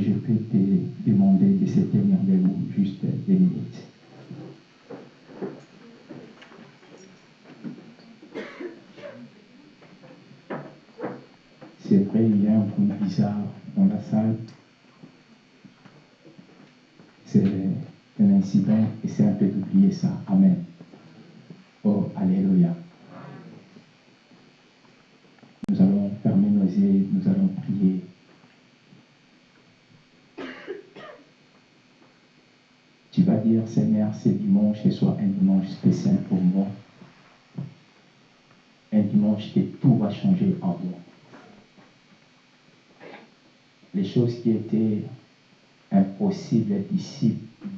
je peux te demander de se tenir debout juste deux minutes C'est vrai, il y a un bruit bizarre dans la salle. C'est un incident et c'est un peu d'oublier ça. Amen. Oh, Alléluia. Nous allons fermer nos yeux, nous allons prier. Tu vas dire, Seigneur, ce dimanche, soit un dimanche spécial pour moi. Un dimanche que tout va changer en moi. Les choses qui étaient impossibles,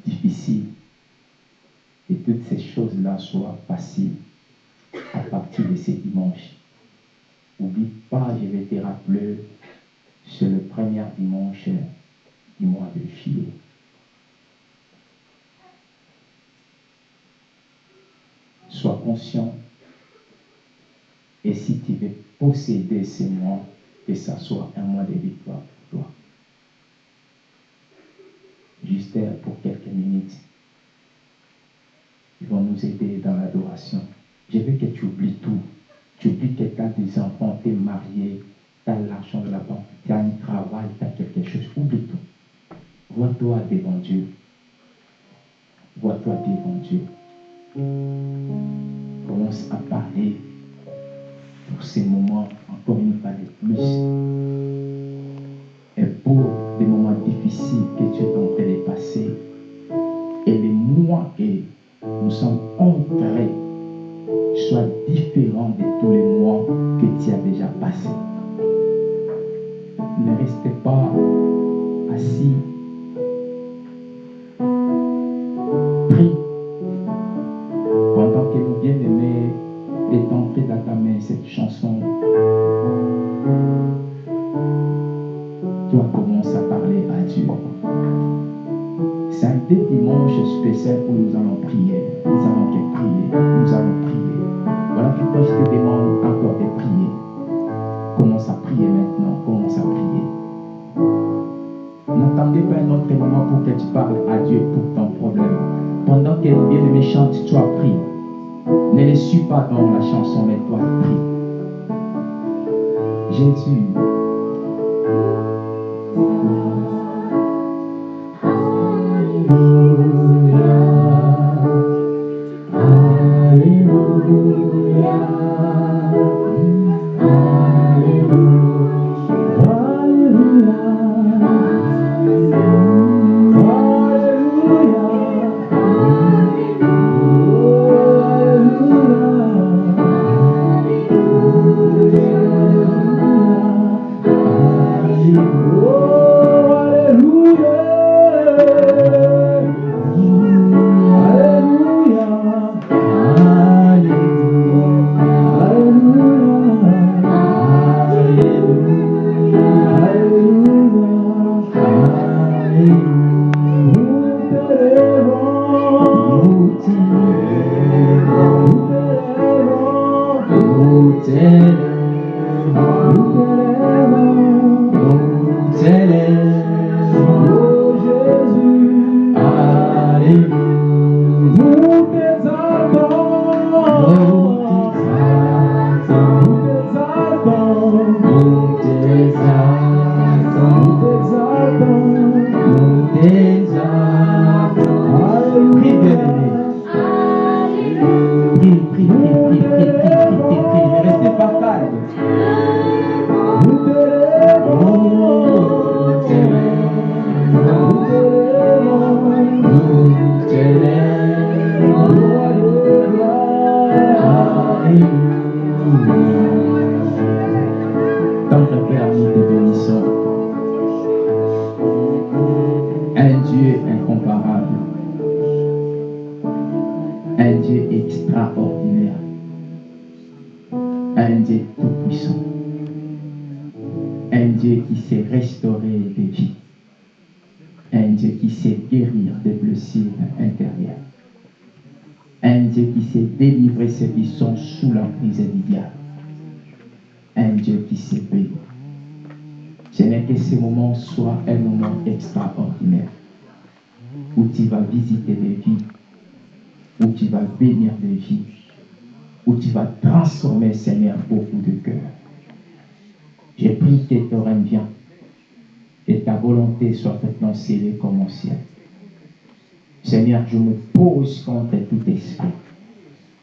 difficiles, et toutes ces choses-là soient faciles à partir de ce dimanche. N'oublie pas, je vais te rappeler, c'est le premier dimanche du mois de juillet. Sois conscient. Et si tu veux posséder ces mois, que ça soit un mois de victoire pour toi. Juste pour quelques minutes. Ils vont nous aider dans l'adoration. Je veux que tu oublies tout. Tu oublies que tu as des enfants, tu es marié, tu as l'argent de la banque, tu as un travail, tu as quelque chose. Oublie tout. Vois-toi devant Dieu. Vois-toi devant Dieu. Commence à parler pour ces moments, encore une fois de plus. Et pour des moments difficiles que tu es en train de passer. Et les mois que nous sommes entrés soient différents de tous les mois que tu as déjà passés. Ne restez pas cette chanson, toi commence à parler à Dieu. C'est un des dimanches spécial où nous allons prier. Nous allons prier. Nous allons prier. Voilà pourquoi je te demande encore de prier. Commence à prier maintenant. Commence à prier. N'attendez pas un autre moment pour que tu parles à Dieu pour ton problème. Pendant que le bien-aimé chante, toi prie. Ne les suis pas dans la chanson, mais toi prie. Jésus.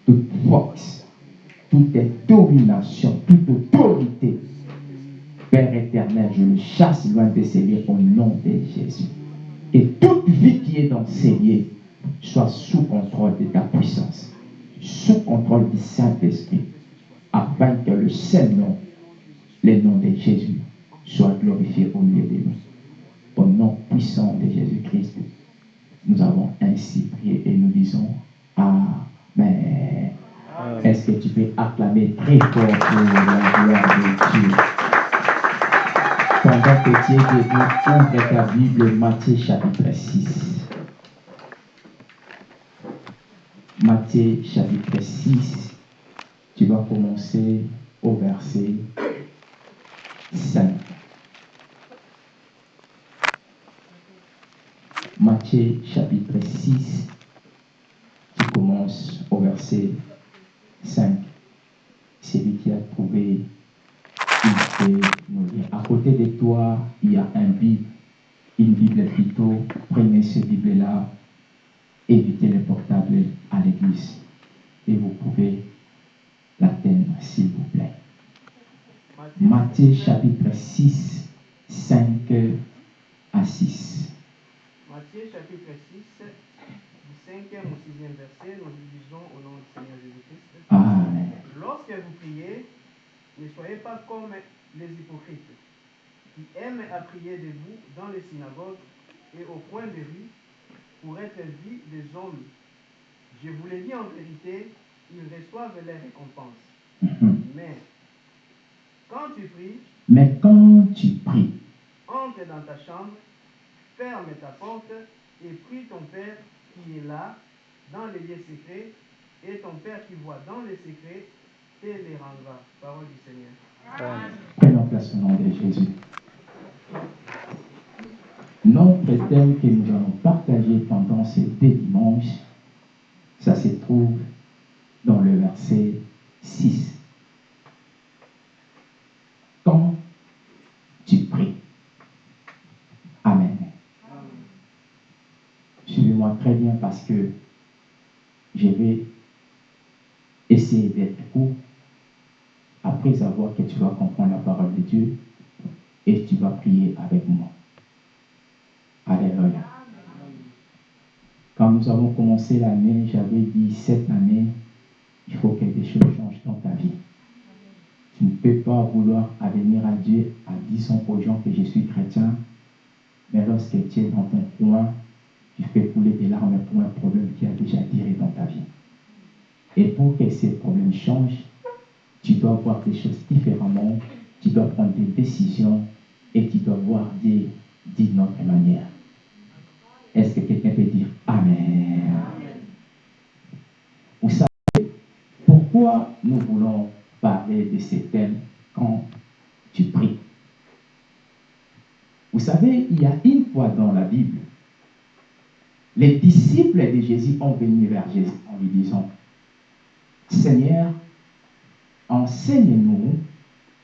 Toute force, toute domination, toute autorité. Père éternel, je le chasse loin de ces au nom de Jésus. Et toute vie qui est dans ces lieux soit sous contrôle de ta puissance, sous contrôle du Saint-Esprit, afin que le seul nom, le nom de Jésus, soit glorifié au milieu de nous. Au nom puissant de Jésus-Christ, nous avons ainsi prié et nous disons Amen. Est-ce que tu peux acclamer très fort pour la gloire de Dieu? Pendant que tu es debout, ouvre ta Bible, Matthieu chapitre 6. Matthieu chapitre 6, tu vas commencer au verset 5. Matthieu chapitre 6, tu commences au verset 5. Celui qui a trouvé, lire. À côté de toi, il y a un Bible, une Bible plutôt. Prenez cette Bible-là, évitez le portable à l'église. Et vous pouvez l'atteindre, s'il vous plaît. Matthieu chapitre 6, 5 à 6. Matthieu chapitre 6, du 5e au 6e verset, nous lisons au nom du Seigneur Jésus-Christ. Amen. Lorsque vous priez, ne soyez pas comme les hypocrites, qui aiment à prier debout dans les synagogues et au coin des rues pour être vus des hommes. Je vous l'ai dit en vérité, ils reçoivent les récompenses. Mhm. Mais quand tu pries, Mais quand tu pries, entre dans ta chambre, ferme ta porte et prie ton Père qui est là, dans les lieux secrets, et ton Père qui voit dans les secrets te les rendra. Parole du Seigneur. prenons place au nom de Jésus. Notre thème que nous allons partager pendant ces deux dimanches, ça se trouve dans le verset 6. Très bien parce que je vais essayer d'être court après avoir que tu vas comprendre la parole de Dieu et tu vas prier avec moi. Alléluia. Quand nous avons commencé l'année, j'avais dit cette année, il faut que des choses changent dans ta vie. Tu ne peux pas vouloir venir à Dieu en disant aux gens que je suis chrétien, mais lorsque tu es dans ton coin, tu fais couler des larmes pour un problème qui a déjà duré dans ta vie. Et pour que ces problèmes changent, tu dois voir les choses différemment, tu dois prendre des décisions et tu dois voir Dieu d'une autre manière. Est-ce que quelqu'un peut dire Amen? Vous savez pourquoi nous voulons parler de ces thèmes quand tu pries? Vous savez, il y a une fois dans la Bible, les disciples de Jésus ont venu vers Jésus en lui disant, Seigneur, enseigne-nous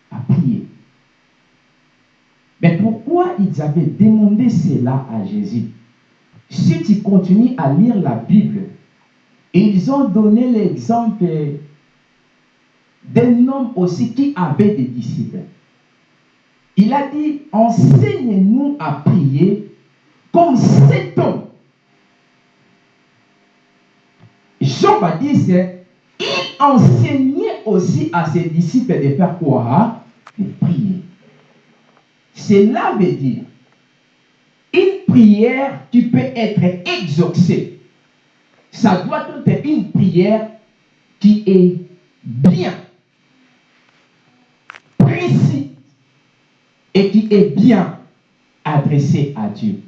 à prier. Mais pourquoi ils avaient demandé cela à Jésus? Si tu continues à lire la Bible, ils ont donné l'exemple d'un homme aussi qui avait des disciples. Il a dit, enseigne-nous à prier comme cet homme. Jean-Baptiste, il enseignait aussi à ses disciples de faire quoi? De prier. Cela veut dire, une prière, tu peux être exaucé. Ça doit être une prière qui est bien, précise, et qui est bien adressé à Dieu.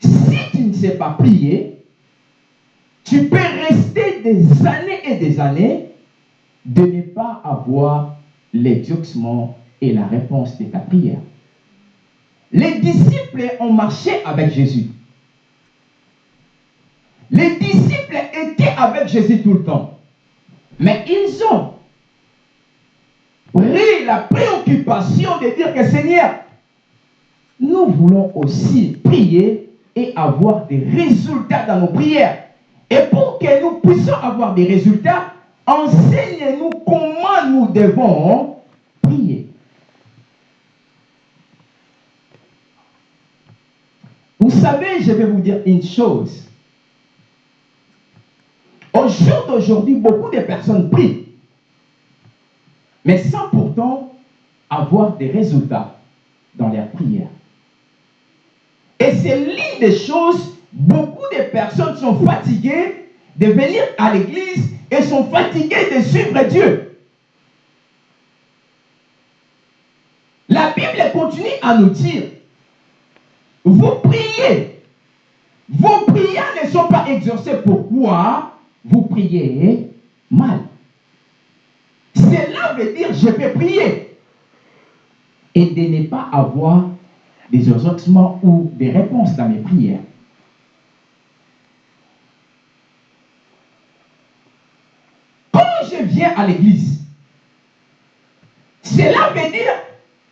Si tu ne sais pas prier, tu peux rester des années et des années de ne pas avoir l'exaucement et la réponse de ta prière. Les disciples ont marché avec Jésus. Les disciples étaient avec Jésus tout le temps. Mais ils ont pris la préoccupation de dire que Seigneur, nous voulons aussi prier et avoir des résultats dans nos prières. Et pour que nous puissions avoir des résultats, enseigne-nous comment nous devons prier. Vous savez, je vais vous dire une chose. Au jour d'aujourd'hui, beaucoup de personnes prient, mais sans pourtant avoir des résultats dans leur prière. Et c'est l'une des choses, beaucoup de personnes sont fatiguées de venir à l'église et sont fatiguées de suivre Dieu. La Bible continue à nous dire, vous priez, vos prières ne sont pas exaucées. Pourquoi vous priez mal? Cela veut dire, je vais prier et de ne pas avoir des exaucements ou des réponses dans mes prières. Quand je viens à l'église, cela veut dire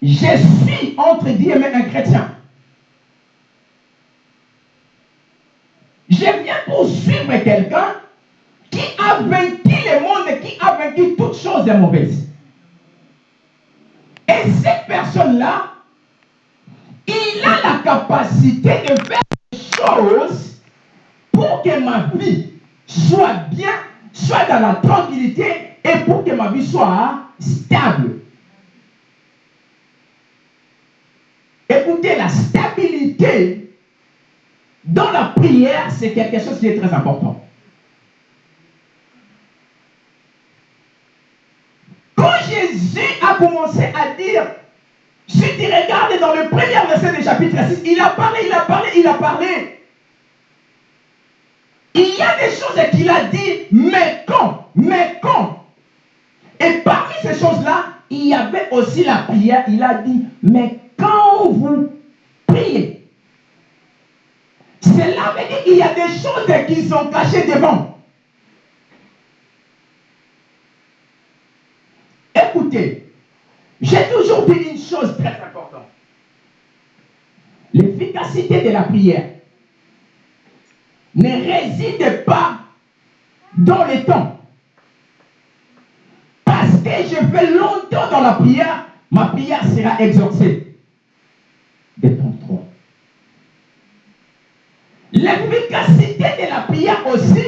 je suis entre guillemets un chrétien. Je viens pour suivre quelqu'un qui a vaincu le monde, qui a vaincu toutes choses mauvaises. Et cette personne-là, il a la capacité de faire des choses pour que ma vie soit bien, soit dans la tranquillité et pour que ma vie soit stable. Écoutez, la stabilité dans la prière, c'est quelque chose qui est très important. Quand Jésus a commencé à dire, si tu regardes dans le premier verset du chapitre 6, il a parlé, il a parlé, il a parlé. Il y a des choses qu'il a dit, mais quand, mais quand? Et parmi ces choses-là, il y avait aussi la prière. Il a dit, mais quand vous priez, cela veut dire qu'il y a des choses qui sont cachées devant. Écoutez, j'ai toujours dit une chose très importante. L'efficacité de la prière ne réside pas dans le temps. Je fais longtemps dans la prière, ma prière sera exaucée. Détends-toi. L'efficacité de la prière aussi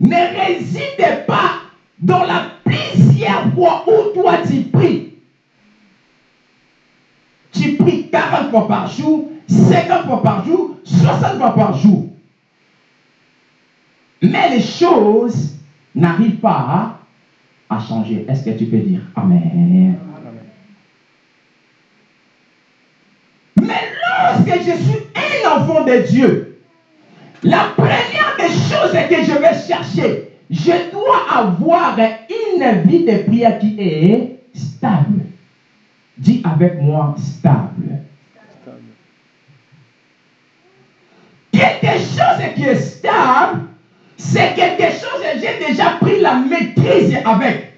ne réside pas dans la plusieurs fois où toi tu pries. Tu pries 40 fois par jour, 50 fois par jour, 60 fois par jour. Mais les choses n'arrivent pas à, changer. Est-ce que tu peux dire Amen? Mais lorsque je suis un enfant de Dieu, la première des choses que je vais chercher, je dois avoir une vie de prière qui est stable. Dis avec moi stable. Quelque chose qui est stable, c'est quelque chose que j'ai déjà pris la maîtrise avec.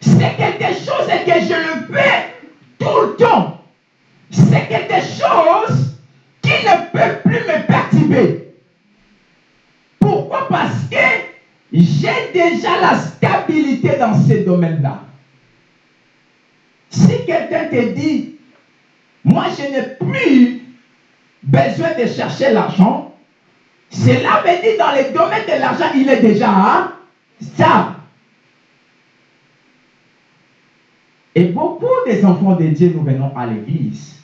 C'est quelque chose que je le fais tout le temps. C'est quelque chose qui ne peut plus me perturber. Pourquoi? Parce que j'ai déjà la stabilité dans ces domaines-là. Si quelqu'un te dit, moi je n'ai plus besoin de chercher l'argent, cela veut dire dans les domaines de l'argent, il est déjà stable. Et beaucoup des enfants de Dieu, nous venons à l'église.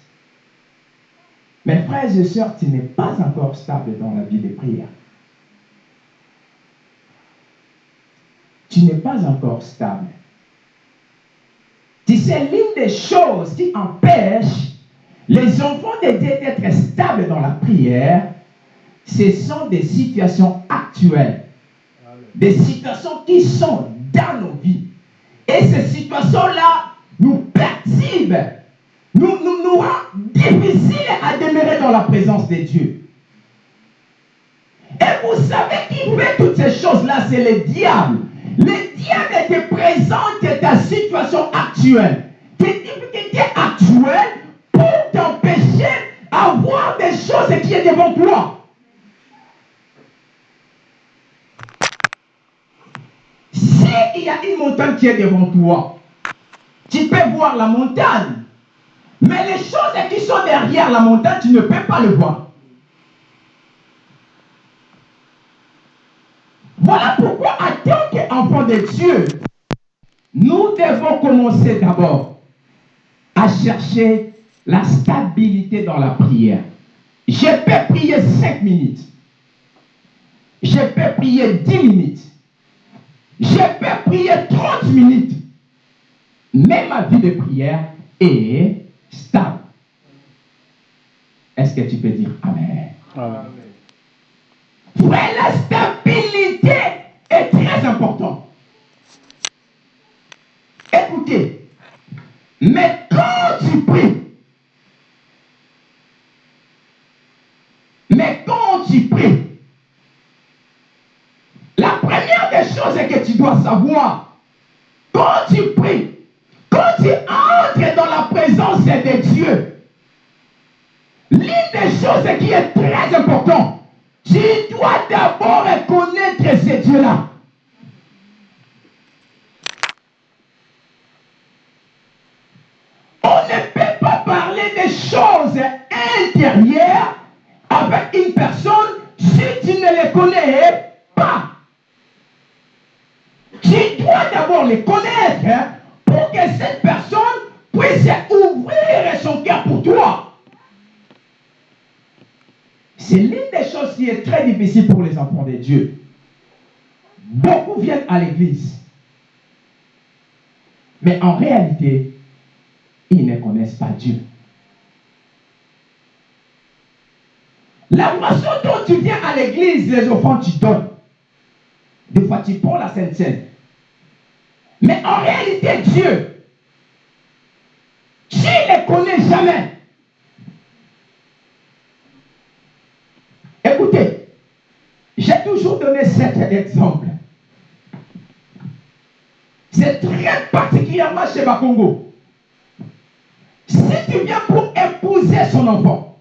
Mes frères et sœurs, tu n'es pas encore stable dans la vie de prière. Tu n'es pas encore stable. Tu c'est l'une des choses qui empêche les enfants de Dieu d'être stables dans la prière. Ce sont des situations actuelles, des situations qui sont dans nos vies. Et ces situations-là nous perturbent, nous, nous, nous rendent difficiles à demeurer dans la présence de Dieu. Et vous savez qui fait toutes ces choses-là, c'est le diable. Le diable te présente ta situation actuelle, tes difficultés actuelles pour t'empêcher d'avoir des choses qui sont devant toi. S'il y a une montagne qui est devant toi, tu peux voir la montagne. Mais les choses qui sont derrière la montagne, tu ne peux pas le voir. Voilà pourquoi, en tant qu'enfant de Dieu, nous devons commencer d'abord à chercher la stabilité dans la prière. Je peux prier 5 minutes. Je peux prier 10 minutes. Je peux prier 30 minutes. Mais ma vie de prière est stable. Est-ce que tu peux dire Amen? Amen. Frère, la stabilité est très importante. Écoutez, mais quand tu pries, mais quand tu pries, la première des choses que tu dois savoir, quand tu pries, quand tu entres dans la présence de Dieu, l'une des choses qui est très importante, tu dois d'abord reconnaître ce Dieu-là. On ne peut pas parler des choses intérieures avec une personne si tu ne les connais pas. Tu d'abord les connaître hein, pour que cette personne puisse ouvrir son cœur pour toi. C'est l'une des choses qui est très difficile pour les enfants de Dieu. Beaucoup viennent à l'église. Mais en réalité, ils ne connaissent pas Dieu. La façon dont tu viens à l'église, les enfants, tu donnes. Des fois, tu prends la Sainte Seine. Mais en réalité, Dieu, tu ne le connais jamais? Écoutez, j'ai toujours donné cet exemple. C'est très particulièrement chez Bakongo. Si tu viens pour épouser son enfant,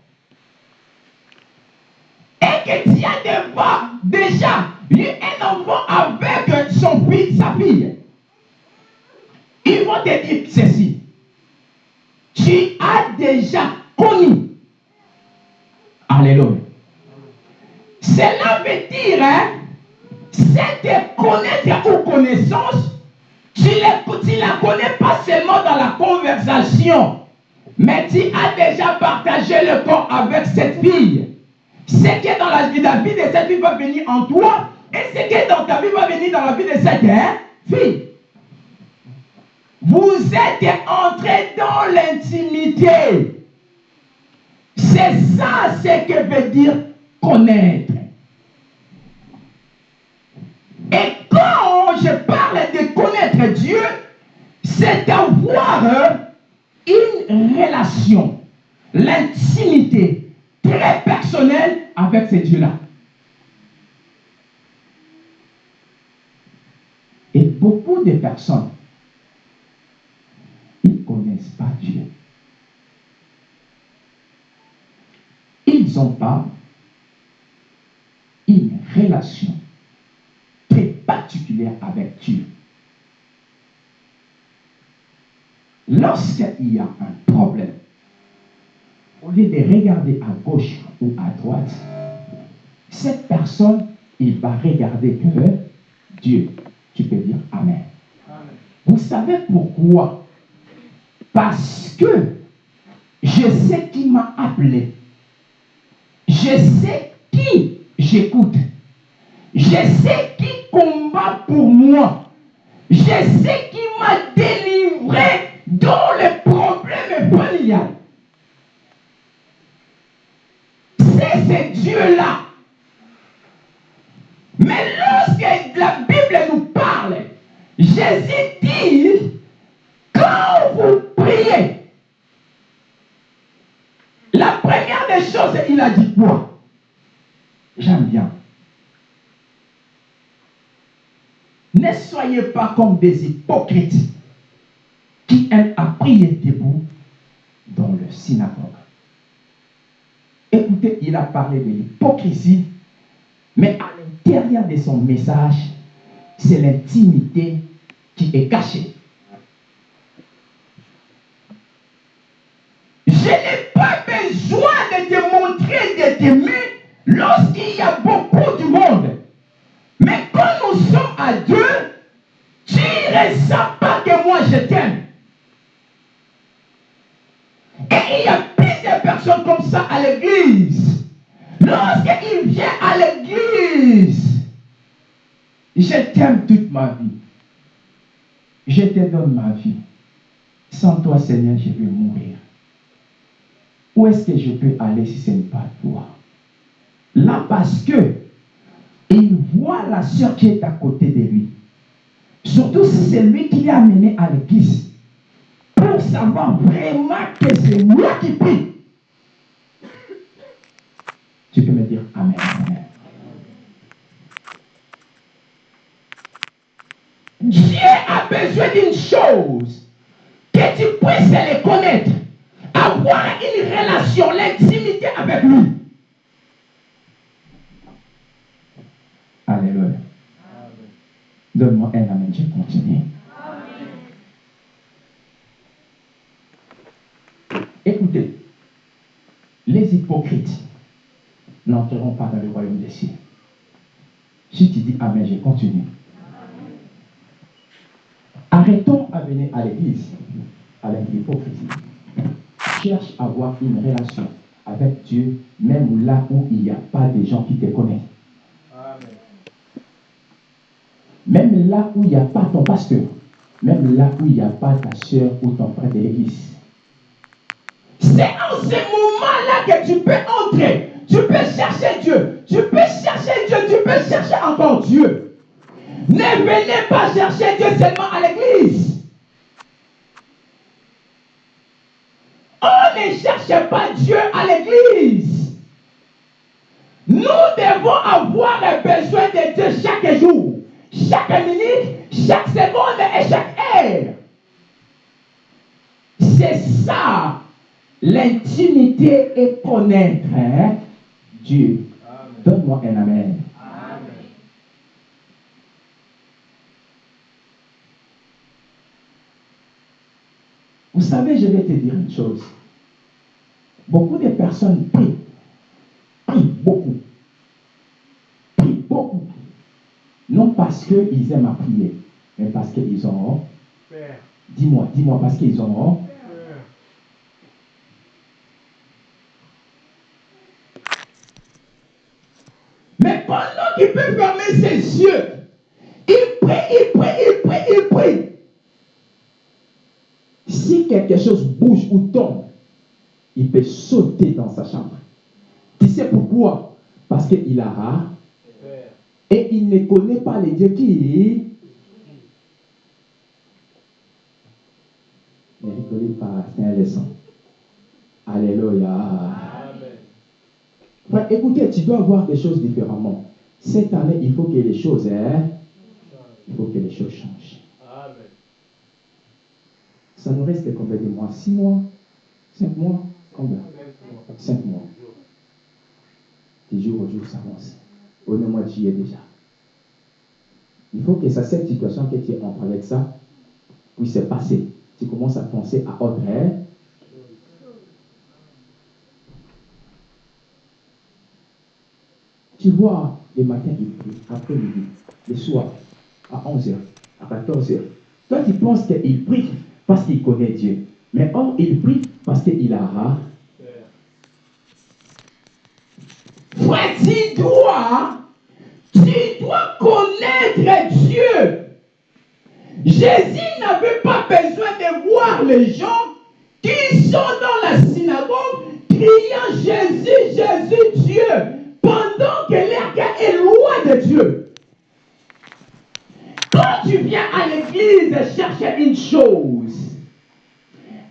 et que tu as devant déjà eu un enfant avec son fils, sa fille, ils vont te dire ceci. Tu as déjà connu. Alléluia. Cela veut dire, hein, c'est de connaître ou connaissance, tu ne la connais pas seulement dans la conversation, mais tu as déjà partagé le corps avec cette fille. Ce qui est dans la vie, la vie de cette fille va venir en toi, et ce qui est dans ta vie va venir dans la vie de cette hein, fille. Vous êtes entrés dans l'intimité. C'est ça ce que veut dire connaître. Et quand je parle de connaître Dieu, c'est avoir une relation, l'intimité très personnelle avec ce Dieu-là. Et beaucoup de personnes, connaissent pas Dieu? Ils n'ont pas une relation très particulière avec Dieu. Lorsqu'il y a un problème, au lieu de regarder à gauche ou à droite, cette personne, il va regarder que Dieu. Tu peux dire Amen. Vous savez pourquoi parce que je sais qui m'a appelé. Je sais qui j'écoute. Je sais qui combat pour moi. Je sais qui m'a délivré dans les problèmes familiales. C'est ce Dieu-là. Mais lorsque la Bible nous parle, Jésus la première des choses, il a dit quoi J'aime bien. Ne soyez pas comme des hypocrites qui aiment à prier debout dans le synagogue. Écoutez, il a parlé de l'hypocrisie, mais à l'intérieur de son message, c'est l'intimité qui est cachée. Je n'ai pas besoin de te montrer de t'aimer lorsqu'il y a beaucoup de monde. Mais quand nous sommes à Dieu, tu ne ressens pas que moi je t'aime. Et il y a plusieurs personnes comme ça à l'église. Lorsqu'il vient à l'église, je t'aime toute ma vie. Je te donne ma vie. Sans toi, Seigneur, je vais mourir. Où est-ce que je peux aller si ce n'est pas toi? Là, parce que il voit la soeur qui est à côté de lui. Surtout si c'est lui qui l'a amené à l'église. Pour savoir vraiment que c'est moi qui prie. Tu peux me dire Amen. Amen. Dieu a besoin d'une chose, que tu puisses le connaître, avoir une relation, l'intimité avec lui. Alléluia. Donne-moi un amen, je continue. Écoutez, les hypocrites n'entreront pas dans le royaume des cieux. Si tu dis Amen, je continue. Arrêtons à venir à l'église avec l'hypocrisie. Cherche à avoir une relation avec Dieu, même là où il n'y a pas de gens qui te connaissent. Même là où il n'y a pas ton pasteur, même là où il n'y a pas ta soeur ou ton frère de l'église. C'est en ce moment-là que tu peux entrer. Tu peux chercher Dieu. Tu peux chercher Dieu. Tu peux chercher encore Dieu. Ne venez pas chercher Dieu seulement à l'église. On ne cherche pas Dieu à l'église. Nous devons avoir besoin de Dieu chaque jour, chaque minute, chaque seconde et chaque heure. C'est ça l'intimité et connaître hein, Dieu. Donne-moi un amen. Vous savez, je vais te dire une chose. Beaucoup de personnes prient. Prient beaucoup. Prient beaucoup. Non parce qu'ils aiment à prier, mais parce qu'ils ont. Père, Dis-moi, dis-moi, parce qu'ils ont. Père, Mais pendant qu'il peut fermer ses yeux, il prie, il prie, il prie. Si quelque chose bouge ou tombe, il peut sauter dans sa chambre. Tu sais pourquoi? Parce qu'il a rare et il ne connaît pas les dieux qui. Ne rigolez pas, c'est un leçon. Alléluia. Amen. Écoutez, tu dois voir des choses différemment. Cette année, il faut que les choses, hein, il faut que les choses changent. Ça nous reste combien de mois Six mois Cinq mois Combien? Cinq mois. Du jour au jour, ça avance. Au mois de juillet déjà. Il faut que ça, cette situation que tu es en train avec ça puisse se passer. Tu commences à penser à autre. Hein? Tu vois, le matin, il prie, après-midi, le soir, à 11h, à 14h. Toi, tu penses qu'il prie parce qu'il connaît Dieu. Mais or, il prie parce qu'il a rare. Frère, tu dois, tu dois connaître Dieu. Jésus n'avait pas besoin de voir les gens qui sont dans la synagogue criant Jésus, Jésus, Dieu, pendant que cœur est loin de Dieu. Quand tu viens à l'église chercher une chose,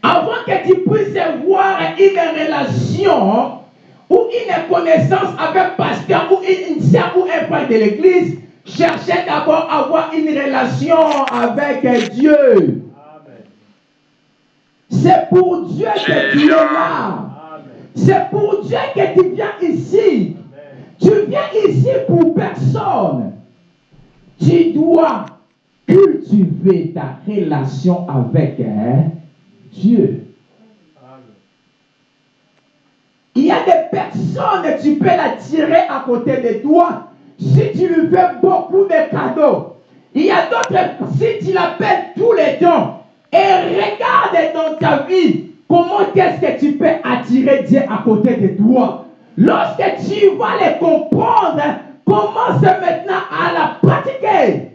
avant que tu puisses voir une relation ou une connaissance avec pasteur ou une sœur ou un frère de l'église, cherchez d'abord à avoir une relation avec Dieu. C'est pour Dieu que tu es là. C'est pour Dieu que tu viens ici. Tu viens ici pour personne. Tu dois cultiver ta relation avec hein, Dieu. Il y a des personnes, tu peux l'attirer à côté de toi si tu lui fais beaucoup de cadeaux. Il y a d'autres, si tu l'appelles tous les temps et regarde dans ta vie comment est-ce que tu peux attirer Dieu à côté de toi. Lorsque tu vas les comprendre, commence maintenant à la pratiquer.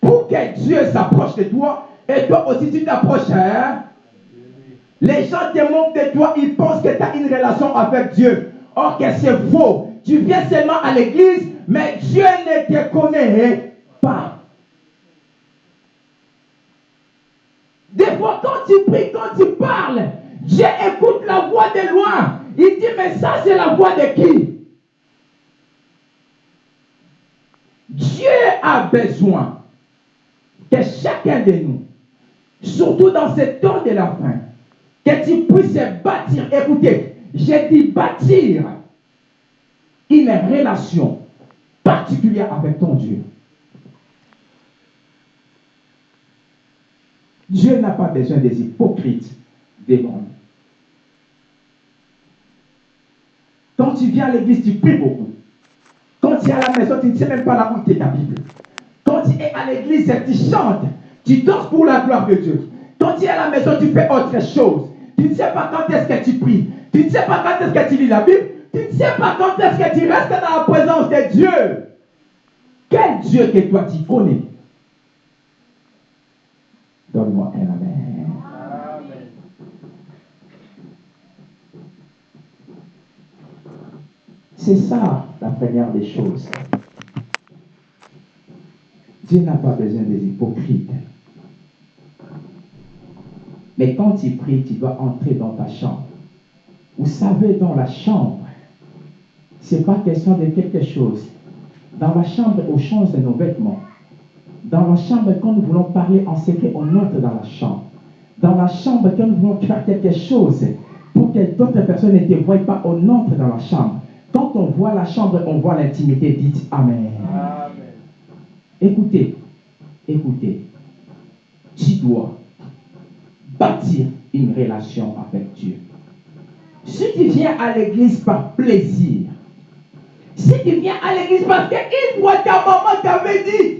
Pour Dieu s'approche de toi et toi aussi tu t'approches. Hein? Les gens te moquent de toi, ils pensent que tu as une relation avec Dieu. Or que c'est faux. Tu viens seulement à l'église, mais Dieu ne te connaît pas. Des fois, quand tu pries, quand tu parles, Dieu écoute la voix de loin. Il dit, mais ça, c'est la voix de qui? Dieu a besoin que chacun de nous, surtout dans ce temps de la fin, que tu puisses bâtir. Écoutez, j'ai dit bâtir une relation particulière avec ton Dieu. Dieu n'a pas besoin des hypocrites devant lui. Quand tu viens à l'église, tu pries beaucoup. Quand tu es à la maison, tu ne sais même pas où tu es ta Bible. Quand tu es à l'église, tu chantes. Tu danses pour la gloire de Dieu. Quand tu es à la maison, tu fais autre chose. Tu ne sais pas quand est-ce que tu pries. Tu ne sais pas quand est-ce que tu lis la Bible. Tu ne sais pas quand est-ce que tu restes dans la présence de Dieu. Quel Dieu que toi tu connais? Donne-moi un amen. C'est ça la première des choses. Dieu n'a pas besoin des hypocrites. Mais quand tu pries, tu dois entrer dans ta chambre. Vous savez, dans la chambre, ce n'est pas question de quelque chose. Dans la chambre, on change de nos vêtements. Dans la chambre, quand nous voulons parler en secret, on entre dans la chambre. Dans la chambre, quand nous voulons faire quelque chose, pour que d'autres personnes ne te voient pas, on entre dans la chambre. Quand on voit la chambre, on voit l'intimité. Dites Amen. Écoutez, écoutez. Tu dois bâtir une relation avec Dieu. Si tu viens à l'église par plaisir, si tu viens à l'église parce qu'une fois ta maman t'avait dit,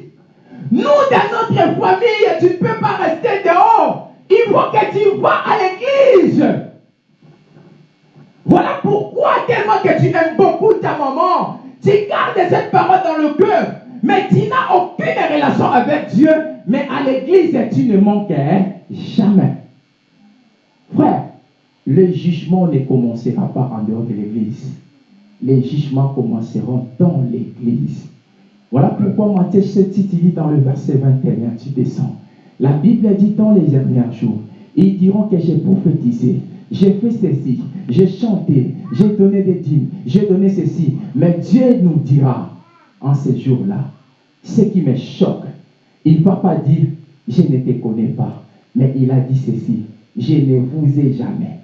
nous dans notre famille, tu ne peux pas rester dehors. Il faut que tu vas à l'église. Voilà pourquoi tellement que tu aimes beaucoup ta maman, tu gardes cette parole dans le cœur, mais tu n'as aucune relation avec Dieu, mais à l'église tu ne manques jamais. Frère, le jugement ne commencera pas en dehors de l'église. Les jugements commenceront dans l'église. Voilà pourquoi Matthieu 7 dit dans le verset 21, tu descends. La Bible dit dans les derniers jours, ils diront que j'ai prophétisé, j'ai fait ceci, j'ai chanté, j'ai donné des dîmes, j'ai donné ceci. Mais Dieu nous dira en ces jours-là, ce qui me choque, il ne va pas dire, je ne te connais pas, mais il a dit ceci, je ne vous ai jamais.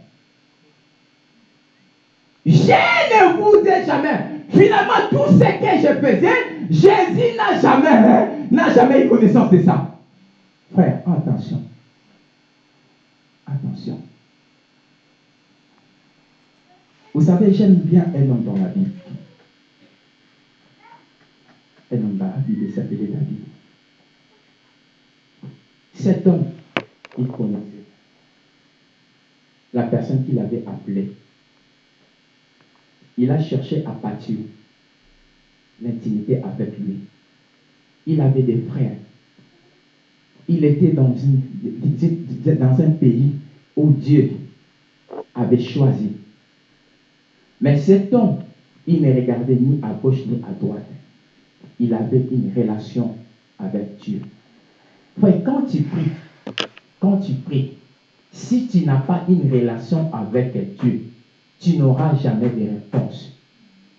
Je ne vous ai jamais. Finalement, tout ce que je faisais, Jésus n'a jamais, hein, n'a jamais eu connaissance de ça. Frère, attention. Attention. Vous savez, j'aime bien un homme dans la Bible. Un Bible s'appelait David. Cet homme, il connaissait la personne qui l'avait appelé? Il a cherché à bâtir l'intimité avec lui. Il avait des frères. Il était dans un pays où Dieu avait choisi. Mais cet homme, il ne regardait ni à gauche ni à droite. Il avait une relation avec Dieu. Frère, quand tu pries, quand tu pries, si tu n'as pas une relation avec Dieu, tu n'auras jamais de réponse.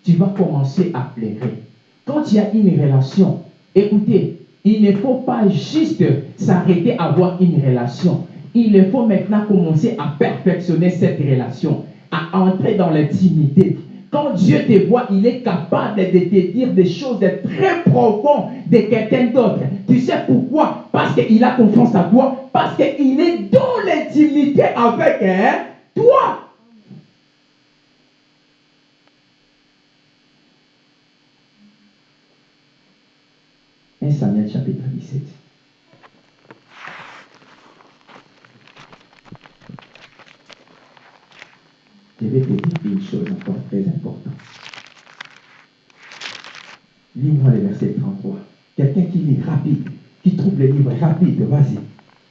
Tu vas commencer à pleurer. Quand tu as une relation, écoutez, il ne faut pas juste s'arrêter à avoir une relation. Il faut maintenant commencer à perfectionner cette relation, à entrer dans l'intimité. Quand Dieu te voit, il est capable de te dire des choses très profondes de quelqu'un d'autre. Tu sais pourquoi? Parce qu'il a confiance à toi, parce qu'il est dans l'intimité avec hein, toi. 1 Samuel chapitre 17. Je vais te dire une chose encore très importante. Lis-moi le verset 33. Quelqu'un qui lit rapide, qui trouve le livre rapide, vas-y.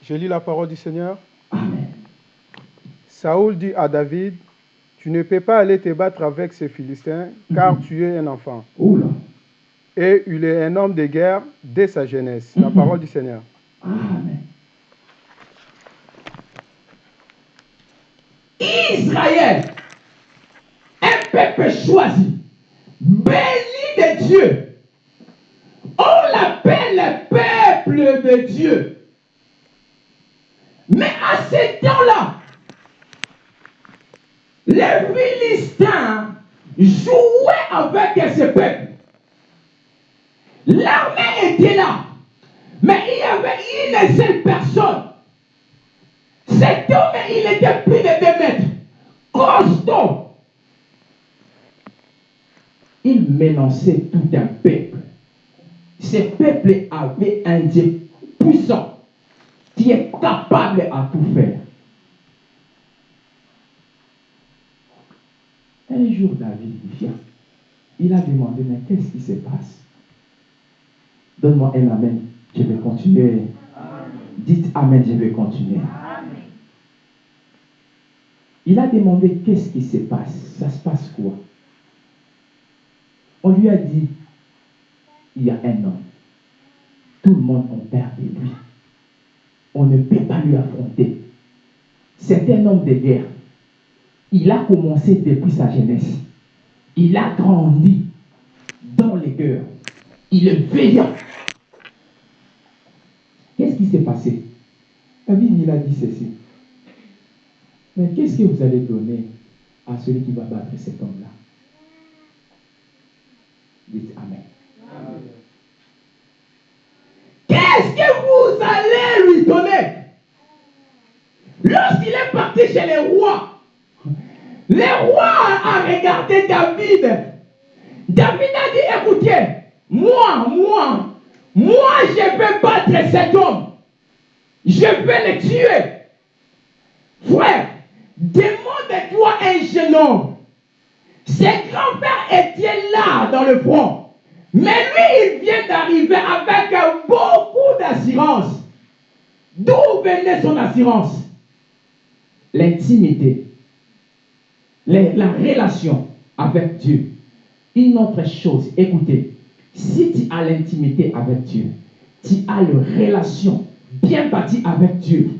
Je lis la parole du Seigneur. Amen. Saoul dit à David, tu ne peux pas aller te battre avec ces Philistins, car Mhm. tu es un enfant. Oula. Et il est un homme de guerre dès sa jeunesse. La Mhm. parole du Seigneur. Amen. Israël, peuple choisi, béni de Dieu. On l'appelle peuple de Dieu. Mais à ce temps-là, les Philistins jouaient avec ce peuple. L'armée était là. Mais il y avait une seule personne. Cet homme, il était plus de deux mètres. Costaud. Il menaçait tout un peuple. Ce peuple avait un Dieu puissant qui est capable à tout faire. Un jour, David vient. Il a demandé, mais qu'est-ce qui se passe? Donne-moi un Amen. Je vais continuer. Dites Amen, je vais continuer. Il a demandé qu'est-ce qui se passe? Ça se passe quoi? On lui a dit, il y a un homme. Tout le monde a peur de lui. On ne peut pas lui affronter. C'est un homme de guerre. Il a commencé depuis sa jeunesse. Il a grandi dans les cœurs. Il est veillant. Qu'est-ce qui s'est passé? David, il a dit ceci. Mais qu'est-ce que vous allez donner à celui qui va battre cet homme-là? Dites Amen. Qu'est-ce que vous allez lui donner? Lorsqu'il est parti chez les rois, le roi a regardé David. David a dit, écoutez, moi, moi, moi, je vais battre cet homme. Je vais le tuer. Frère, demande-toi un jeune homme. Ses grands-pères étaient là dans le front. Mais lui, il vient d'arriver avec beaucoup d'assurance. D'où venait son assurance? L'intimité, la relation avec Dieu. Une autre chose, écoutez, si tu as l'intimité avec Dieu, tu as une relation bien bâtie avec Dieu,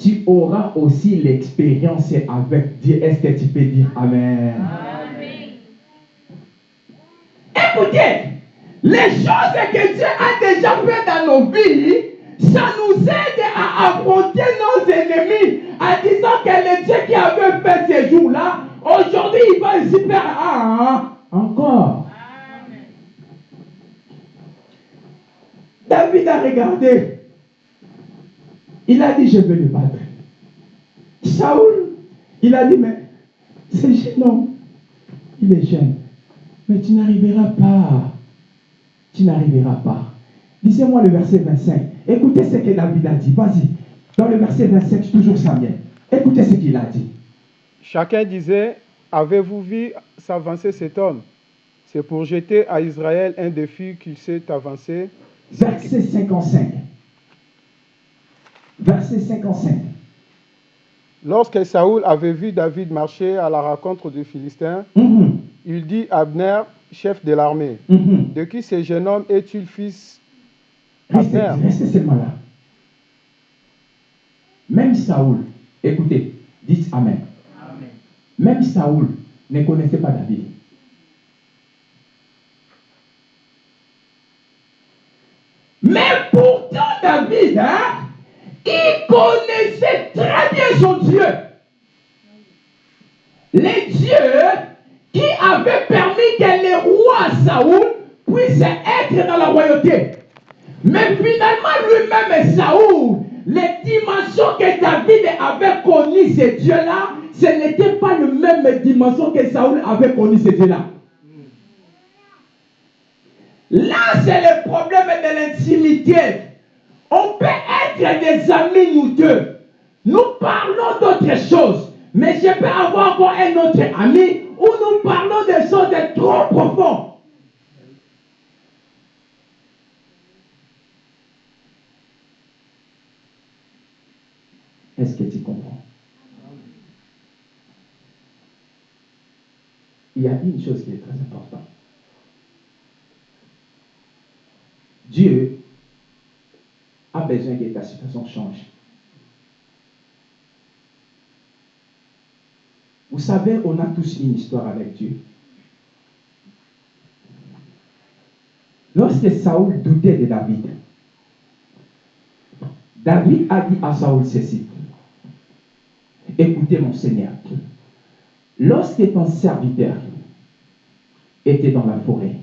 tu auras aussi l'expérience avec Dieu. Est-ce que tu peux dire Amen? Écoutez, les choses que Dieu a déjà fait dans nos vies, ça nous aide à affronter nos ennemis en disant que le Dieu qui avait fait ces jours-là, aujourd'hui il va ici faire ah, encore. David a regardé. Il a dit, je vais le battre. Saoul, il a dit, mais ce jeune homme, il est jeune. Mais tu n'arriveras pas. Tu n'arriveras pas. Lisez-moi le verset 25. Écoutez ce que David a dit. Vas-y. Dans le verset 25, toujours Samuel. Écoutez ce qu'il a dit. Chacun disait, avez-vous vu s'avancer cet homme? C'est pour jeter à Israël un défi qu'il s'est avancé. Verset 55. Verset 55. Lorsque Saoul avait vu David marcher à la rencontre des Philistins, Mhm. Il dit à Abner, chef de l'armée, Mhm. de qui ce jeune homme est-il fils Restez, Abner? restez seulement là. Même Saoul, écoutez, dites Amen. Même Saoul ne connaissait pas David. Mais pourtant, David, hein, il connaissait très bien son Dieu. Les dieux qui avaient permis que le roi Saoul puisse être dans la royauté. Mais finalement, lui-même, Saoul, les dimensions que David avait connues, ces dieux-là, ce n'était pas le même dimension que Saoul avait connu ces dieux-là. Là, c'est le problème de l'intimité. On peut être des amis, nous deux. Nous parlons d'autres choses. Mais je peux avoir encore un autre ami où nous parlons des choses trop profondes. Est-ce que tu comprends? Il y a une chose qui est très importante. Dieu a besoin que ta situation change. Vous savez, on a tous une histoire avec Dieu. Lorsque Saoul doutait de David, David a dit à Saoul ceci. Écoutez mon Seigneur, lorsque ton serviteur était dans la forêt,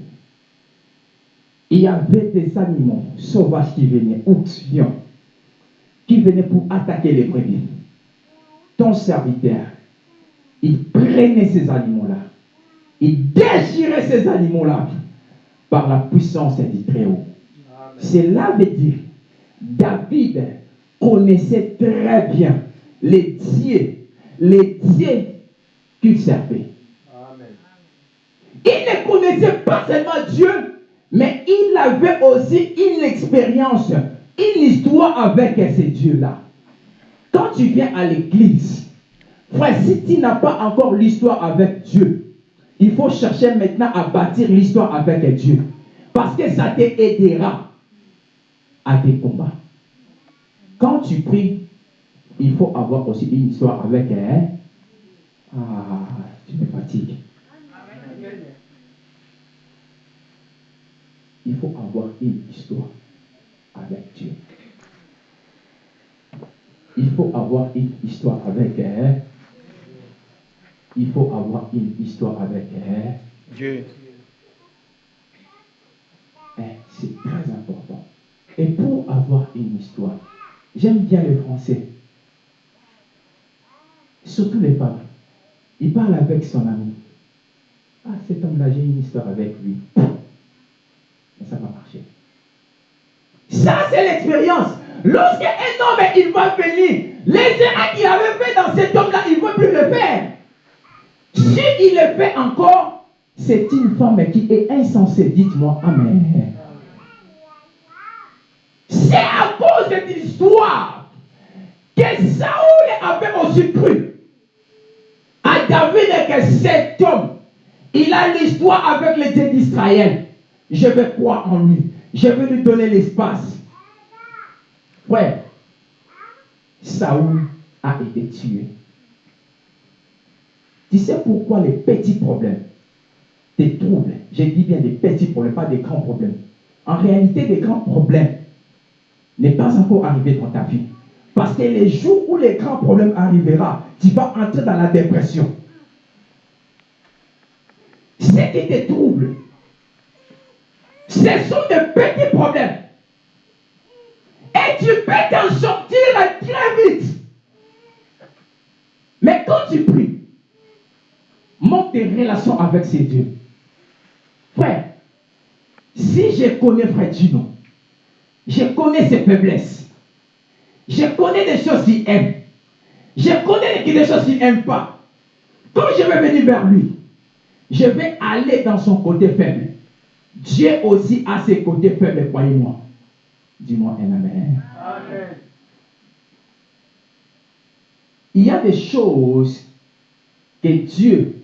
il y avait des animaux sauvages qui venaient, ours, lions, qui venaient pour attaquer les brebis. Ton serviteur, il prenait ces animaux-là, il déchirait ces animaux-là par la puissance du Très-Haut. Cela veut dire, David connaissait très bien les dieux, les dieux qu'il servait. Il ne connaissait pas seulement Dieu, mais il avait aussi une expérience, une histoire avec ces dieux-là. Quand tu viens à l'église, frère, si tu n'as pas encore l'histoire avec Dieu, il faut chercher maintenant à bâtir l'histoire avec Dieu. Parce que ça t'aidera à tes combats. Quand tu pries, il faut avoir aussi une histoire avec elle. Ah, tu me fatigues. Il faut avoir une histoire avec Dieu. Il faut avoir une histoire avec elle. Il faut avoir une histoire avec elle. Dieu. Eh, C'est très important. Et pour avoir une histoire, j'aime bien le français. Surtout les femmes. Il parle avec son ami. Ah, cet homme-là, j'ai une histoire avec lui. Mais ça va marcher. Ça, c'est l'expérience. Lorsque un homme, il va venir, les erreurs qu'il avait fait dans cet homme-là, il ne veut plus le faire. Si il le fait encore, c'est une femme qui est insensée. Dites-moi Amen. C'est à cause de cette histoire que Saoul avait aussi cru à David que cet homme, il a l'histoire avec les dieux d'Israël. Je vais croire en lui. Je vais lui donner l'espace. Frère, Saoul a été tué. Tu sais pourquoi les petits problèmes, des troubles, je dis bien des petits problèmes, pas des grands problèmes. En réalité, des grands problèmes n'est pas encore arrivé dans ta vie. Parce que les jours où les grands problèmes arriveront, tu vas entrer dans la dépression. Ce qui te trouble, ce sont de petits problèmes. Et tu peux t'en sortir très vite. Mais quand tu pries, tes relations avec ces dieux. Frère, si je connais Frère Gino, je connais ses faiblesses. Je connais des choses qu'il aime. Je connais des choses qu'il n'aime pas. Quand je vais venir vers lui, je vais aller dans son côté faible. Dieu aussi a ses côtés faibles, croyez-moi. Dis-moi un amen. Amen. Il y a des choses que Dieu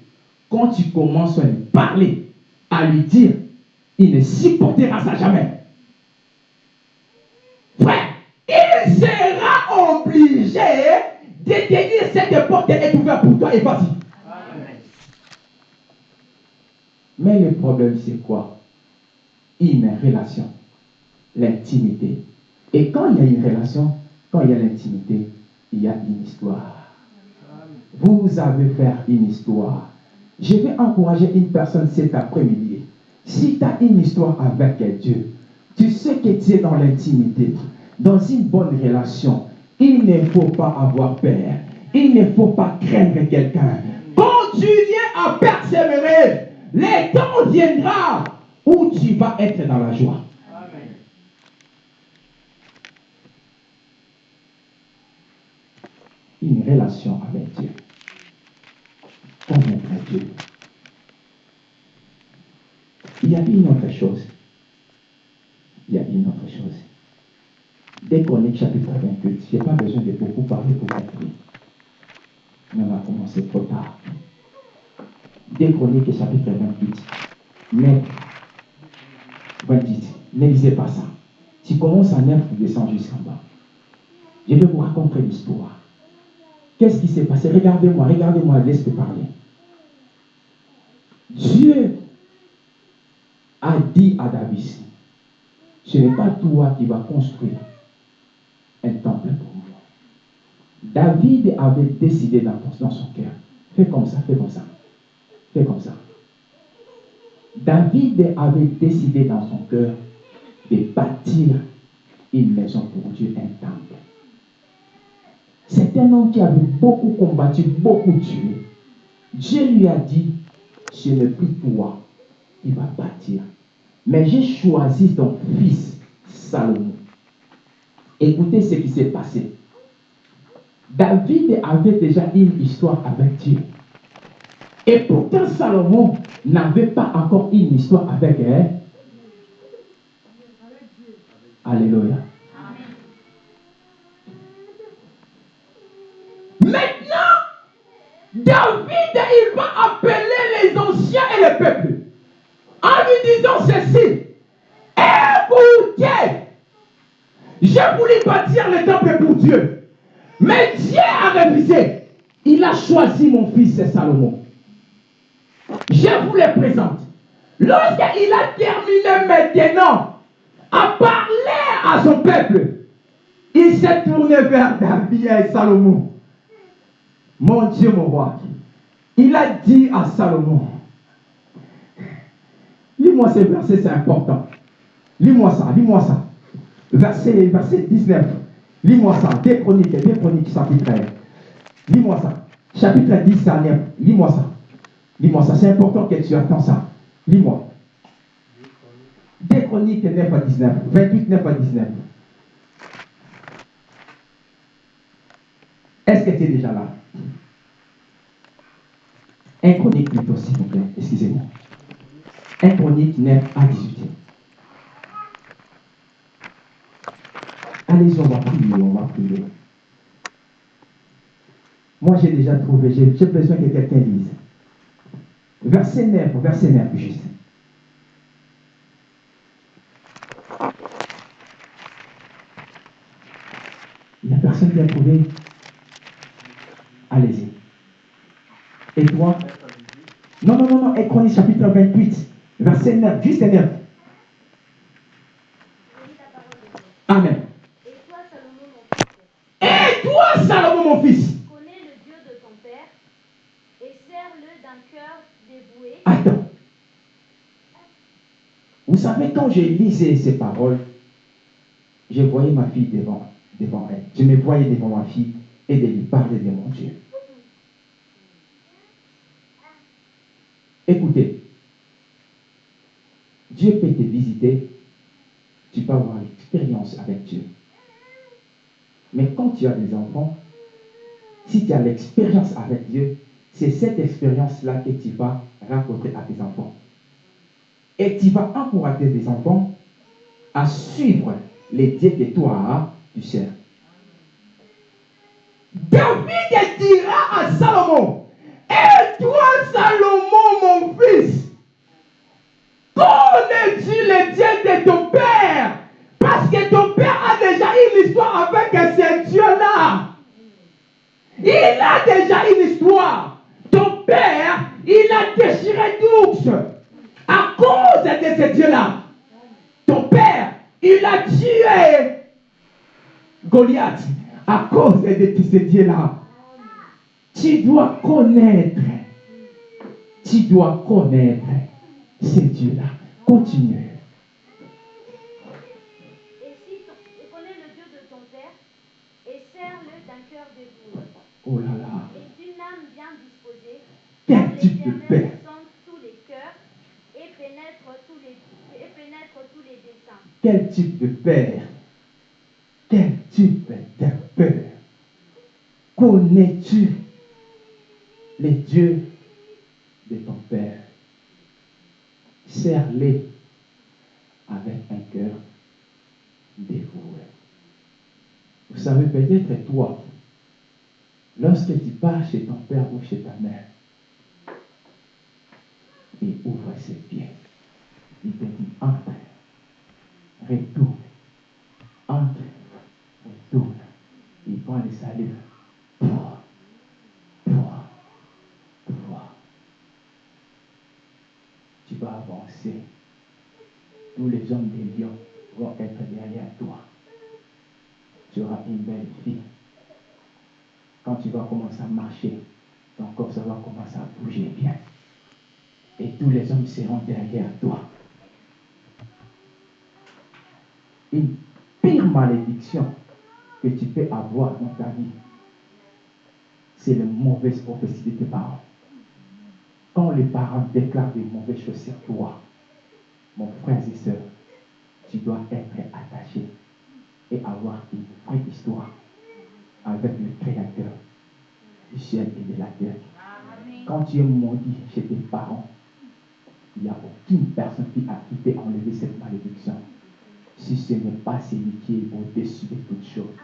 quand tu commences à lui parler, à lui dire, il ne supportera ça jamais. Frère, il sera obligé de te dire cette porte est ouverte pour toi et vas-y. Mais le problème, c'est quoi? Une relation, l'intimité. Et quand il y a une relation, quand il y a l'intimité, il y a une histoire. Vous avez fait une histoire. Je vais encourager une personne cet après-midi. Si tu as une histoire avec Dieu, tu sais que tu es dans l'intimité, dans une bonne relation, il ne faut pas avoir peur. Il ne faut pas craindre quelqu'un. Continuez à persévérer. Le temps viendra où tu vas être dans la joie. Une relation avec Dieu. Il y a une autre chose. Il y a une autre chose. Dès qu'on est chapitre 28, je n'ai pas besoin de beaucoup parler pour compris. Mais on a commencé trop tard. Dès qu'on est chapitre 28, mais 28, ne lisez pas ça. Tu commences à 9, tu descends jusqu'en bas. Je vais vous raconter l'histoire. Qu'est-ce qui s'est passé? Regardez-moi, regardez-moi, laissez parler. Dieu a dit à David, ce n'est pas toi qui vas construire un temple pour moi. David avait décidé dans, son cœur, fais comme ça, fais comme ça, fais comme ça. David avait décidé dans son cœur de bâtir une maison pour Dieu, un temple. C'est un homme qui avait beaucoup combattu, beaucoup tué. Dieu lui a dit, ce n'est plus toi qui vas bâtir, mais j'ai choisi ton fils Salomon. Écoutez ce qui s'est passé. David avait déjà une histoire avec Dieu. Et pourtant, Salomon n'avait pas encore une histoire avec elle. Alléluia. Maintenant, David, il va appeler les anciens et le peuple en lui disant ceci. Écoutez, j'ai voulu bâtir le temple pour Dieu. Mais Dieu a révisé. Il a choisi mon fils Salomon. Je vous le présente. Lorsqu'il a terminé maintenant à parler à son peuple, il s'est tourné vers David et Salomon. Mon Dieu, mon roi. Il a dit à Salomon, lis-moi ces versets, c'est important. Lis-moi ça, lis-moi ça. Verset, verset 19. Lis-moi ça. Des chroniques, des chroniques, chapitre 1. Lis-moi ça. Chapitre 10, ça Lis-moi ça. Lis-moi ça. C'est important que tu attends ça. Lis-moi. Des chroniques 9 à 19. 28, 9 à 19. Est-ce que tu es déjà là? Un chronique plutôt, s'il vous plaît. Excusez-moi. Un chronique 9 à 18. Allez-y, on va prier, on va prier. Moi, j'ai déjà trouvé, j'ai besoin que quelqu'un lise. Verset 9, verset 9, juste. Il n'y a personne qui a trouvé. Allez-y. Et toi Non, non, non, non, Écronie chapitre 28, verset 9, juste 9. Amen. Salomon, mon fils. Connais le Dieu de ton père et sers-le d'un cœur dévoué. Attends. Vous savez, quand j'ai lisé ces paroles, je voyais ma fille devant, devant elle. Je me voyais devant ma fille et de lui parler de mon Dieu. Écoutez, Dieu peut te visiter, tu peux avoir l'expérience avec Dieu. Mais quand tu as des enfants, si tu as l'expérience avec Dieu, c'est cette expérience-là que tu vas raconter à tes enfants. Et tu vas encourager tes enfants à suivre les dieux que toi tu sers. David dira à Salomon, Dieu là. Il a déjà une histoire. Ton père, il a déchiré d'ours à cause de ce Dieu-là. Ton père, il a tué Goliath à cause de ce Dieu-là. Tu dois connaître. Tu dois connaître ce Dieu-là. Continue. Pénètre tous les desseins. Quel type de père? Quel type de père Connais-tu les dieux de ton père? Serre-les avec un cœur dévoué. Vous savez, peut-être toi, lorsque tu pars chez ton père ou chez ta mère, il ouvre ses pieds. Il te dit, entre, retourne, entre, retourne. Il prend toi, toi. Tu vas avancer. Tous les hommes des lions vont être derrière toi. Tu auras une belle vie. Quand tu vas commencer à marcher, ton corps va commencer à bouger bien. Et tous les hommes seront derrière toi. Une pire malédiction que tu peux avoir dans ta vie, c'est les mauvaises prophéties de tes parents. Quand les parents déclarent des mauvaises choses sur toi, mon frère et soeur, tu dois être attaché et avoir une vraie histoire avec le Créateur du ciel et de la terre. Quand tu es maudit chez tes parents, il n'y a aucune personne qui a pu enlever cette malédiction. Si ce n'est pas celui qui est au-dessus de toutes choses.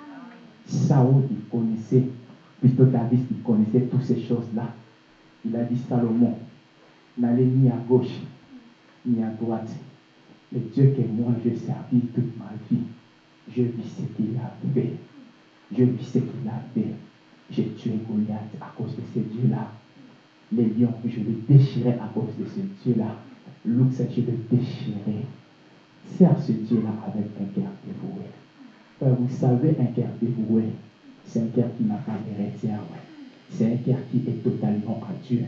Saoul, il connaissait, plutôt David, il connaissait toutes ces choses-là. Il a dit Salomon, n'allez ni à gauche, ni à droite. Le Dieu que moi j'ai servi toute ma vie, je vis ce qu'il a fait. Je vis ce qu'il a fait. J'ai tué Goliath à cause de ce Dieu-là. Les lions, je les déchirais à cause de ce Dieu-là. L'ours, je le déchirais. Sers ce Dieu-là avec un cœur dévoué. Frère, vous savez, un cœur dévoué, c'est un cœur qui n'a pas de réserve. C'est un cœur qui est totalement à Dieu.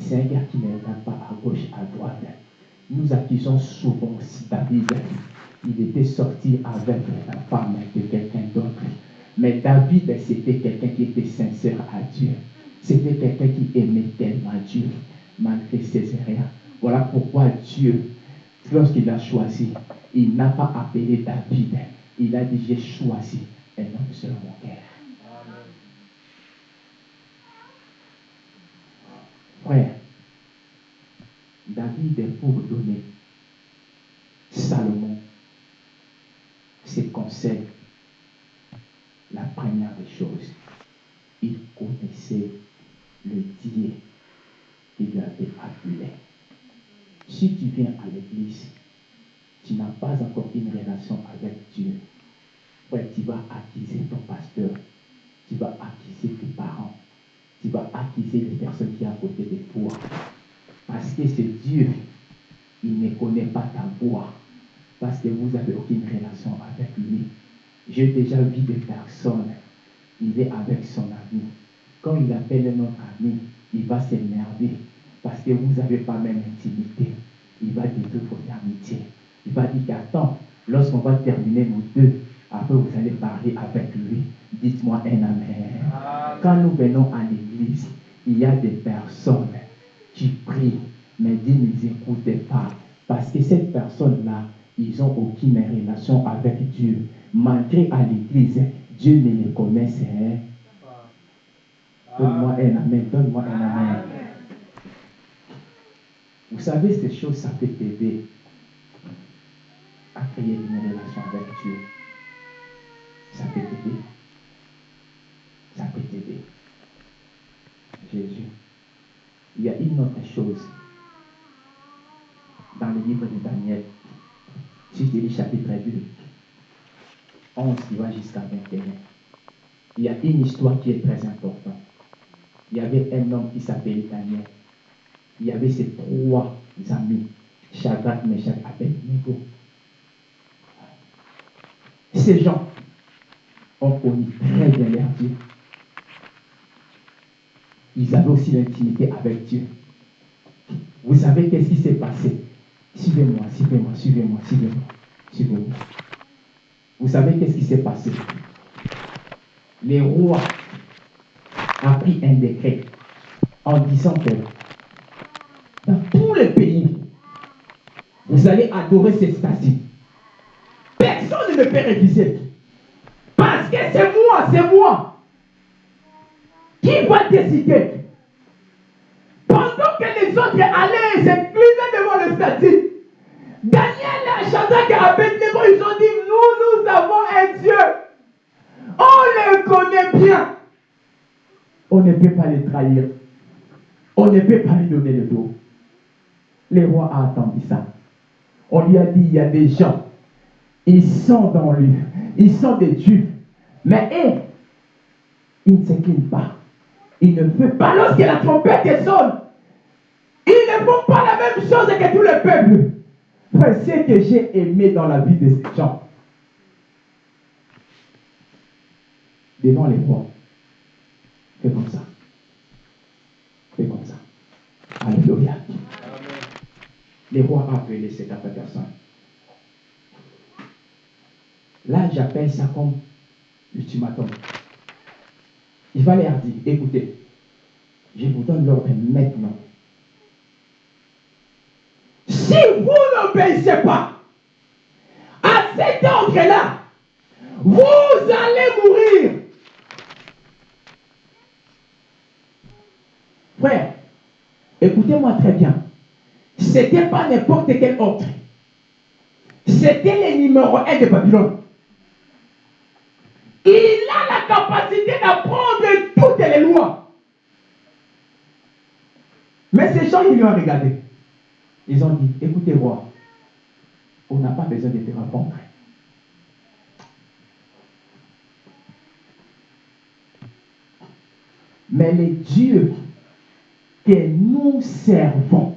C'est un cœur qui ne pas à gauche, à droite. Nous accusons souvent aussi David. Il était sorti avec la femme de quelqu'un d'autre. Mais David, c'était quelqu'un qui était sincère à Dieu. C'était quelqu'un qui aimait tellement Dieu, malgré ses erreurs. Voilà pourquoi Dieu, lorsqu'il a choisi, il n'a pas appelé David. Il a dit, j'ai choisi un homme selon mon cœur. Frère, David, pour donner Salomon ses conseils, la première des choses, il connaissait le Dieu qui lui avait appelé. Si tu viens à l'église, tu n'as pas encore une relation avec Dieu. Tu vas accuser ton pasteur, tu vas accuser tes parents, tu vas accuser les personnes qui sont à côté de toi. Parce que ce Dieu, il ne connaît pas ta voix. Parce que vous n'avez aucune relation avec lui. J'ai déjà vu des personnes, il est avec son ami. Quand il appelle un autre ami, il va s'énerver. Parce que vous n'avez pas même intimité. Il va détruire votre amitié. Il va dire qu'attends, lorsqu'on va terminer nous deux, après vous allez parler avec lui. Dites-moi un amen. Quand nous venons à l'église, il y a des personnes qui prient, mais Dieu ne les écoute pas. Parce que cette personne-là, ils n'ont aucune relation avec Dieu. Malgré à l'église, Dieu ne les connaissait. Donne-moi un amen, donne-moi un amen. Vous savez, ces choses, ça peut t'aider à créer une relation avec Dieu. Ça peut t'aider. Ça peut t'aider. Jésus. Il y a une autre chose dans le livre de Daniel. Si je lis chapitre 2, 11 qui va jusqu'à 21, il y a une histoire qui est très importante. Il y avait un homme qui s'appelait Daniel. Il y avait ses trois amis. Shadrach, Meshach, Abednego. Ces gens ont connu très bien leur Dieu. Ils avaient aussi l'intimité avec Dieu. Vous savez qu'est-ce qui s'est passé? Suivez-moi, suivez-moi, suivez-moi, suivez-moi, suivez-moi. Vous savez qu'est-ce qui s'est passé? Les rois a pris un décret en disant que dans tous les pays, vous allez adorer ces statues. Personne ne peut réviser. Parce que c'est moi, c'est moi qui va décider. Pendant que les autres allaient s'incliner devant le statut, Daniel Shadrach et Abednego, ils ont dit, nous, nous avons un Dieu. On le connaît bien. On ne peut pas le trahir. On ne peut pas lui donner le dos. Le roi a attendu ça. On lui a dit, il y a des gens, ils sont dans lui, ils sont des dieux. Mais eux, ils ne s'inclinent pas. Ils ne veulent pas lorsque la trompette sonne. Ils ne font pas la même chose que tout le peuple. Frère, ce que j'ai aimé dans la vie de ces gens, devant les rois, fais comme ça. Fais comme ça. Alléluia. Les rois ont appelé cette personne. Là, j'appelle ça comme l'ultimatum. Il va leur dire, écoutez, je vous donne l'ordre maintenant. Si vous n'obéissez pas à cet ordre-là, vous allez mourir. Frère, écoutez-moi très bien. Ce n'était pas n'importe quel ordre. C'était le numéro un de Babylone. Il a la capacité d'apprendre toutes les lois. Mais ces gens, ils lui ont regardé. Ils ont dit, écoutez, roi, on n'a pas besoin de te répondre. Mais les dieux que nous servons,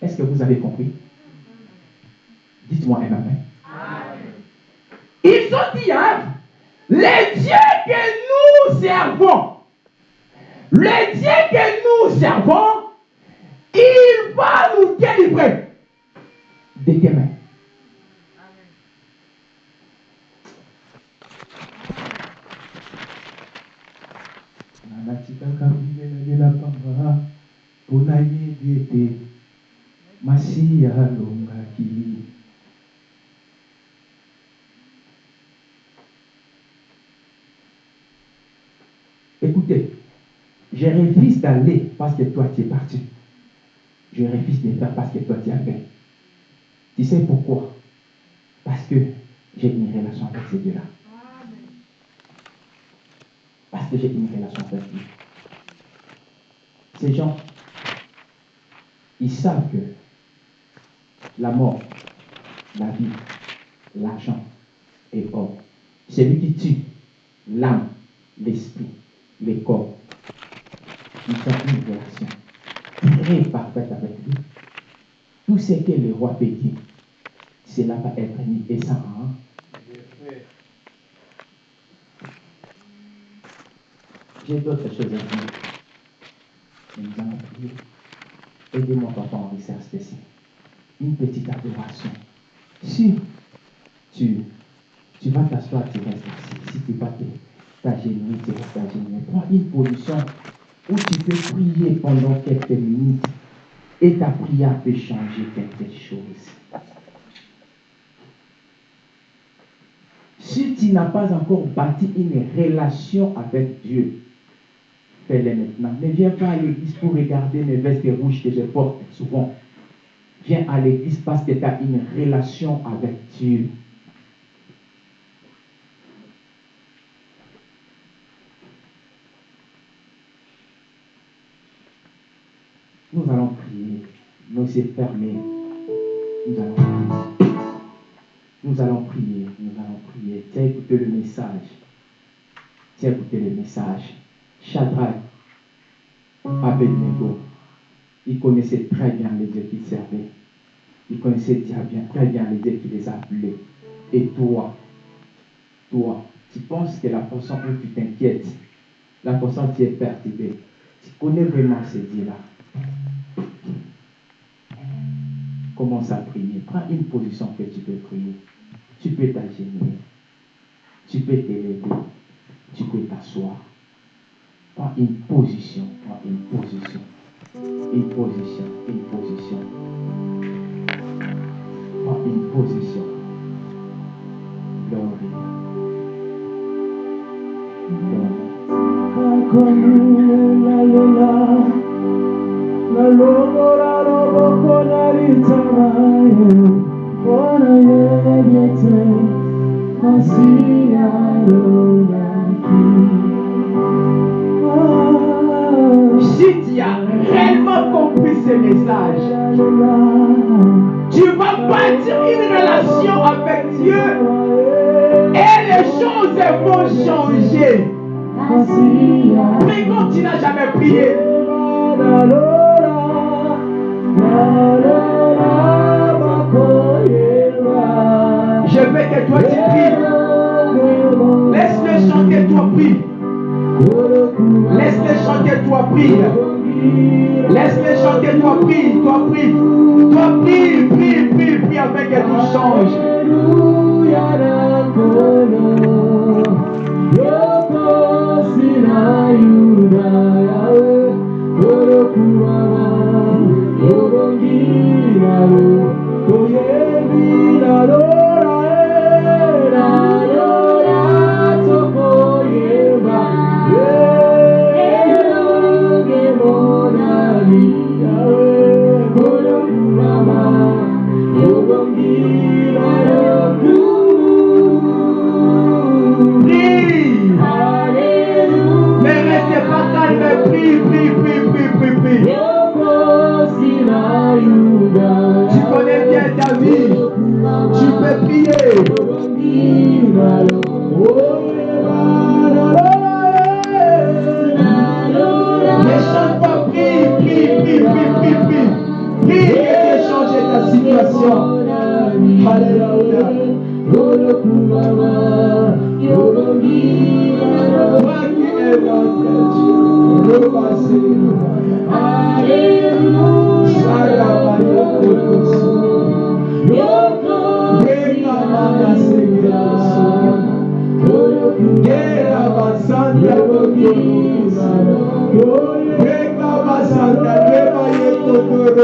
est-ce que vous avez compris? Dites-moi un amen. Ils ont dit, hein, les dieux que nous servons, le Dieu que nous servons, il va nous délivrer de tes. Écoutez, je refuse d'aller parce que toi tu es parti. Je refuse de faire parce que toi tu as fait. Tu sais pourquoi? Parce que j'ai une relation avec ces dieux-là. Parce que j'ai une relation avec Dieu. Ces gens, ils savent que la mort, la vie, l'argent et or, celui qui tue l'âme, l'esprit, le corps, ils ont une relation très parfaite avec lui. Tout ce que le roi peut cela va être mis et hein? J'ai d'autres choses à nous allons prier. Aidez-moi, papa, en recherche spécial. Une petite adoration. Si tu, tu vas t'asseoir, tu restes assis. Si tu vas t'agenouiller, tu restes agenouiller. Prends une position où tu peux prier pendant quelques minutes et ta prière peut changer quelque chose. Si tu n'as pas encore bâti une relation avec Dieu, fais-le maintenant. Ne viens pas à l'église pour regarder mes vestes rouges que je porte souvent. Viens à l'église parce que tu as une relation avec Dieu. Nous allons prier. Nos yeux fermés. Nous allons prier. Nous allons prier. Nous allons prier. Tu as écouté le message. Tu as écouté le message. Shadrach, Abednego, Il connaissait très bien les dieux qu'il servait. Il connaissait très bien, très bien les dieux qui les appelait. Et toi, toi, tu penses que la façon où tu t'inquiètes, la façon dont tu es perturbé, tu connais vraiment ces dieux-là. Commence à prier. Prends une position que tu peux prier. Tu peux t'agenouiller. Tu peux t'élever. Tu peux t'asseoir. Prends une position. Prends une position. Une position. Une position. Prends une position. Glory. Glory. Message, tu vas bâtir une relation avec Dieu et les choses vont changer. Mais quand tu n'as jamais prié, je veux que toi tu pries. Laisse-le chanter, toi prie. Laisse-le chanter, toi prie. Laisse-le chanter, toi prie, toi prie. Toi prie, prie, prie, prie avec que tout change. Peux prier.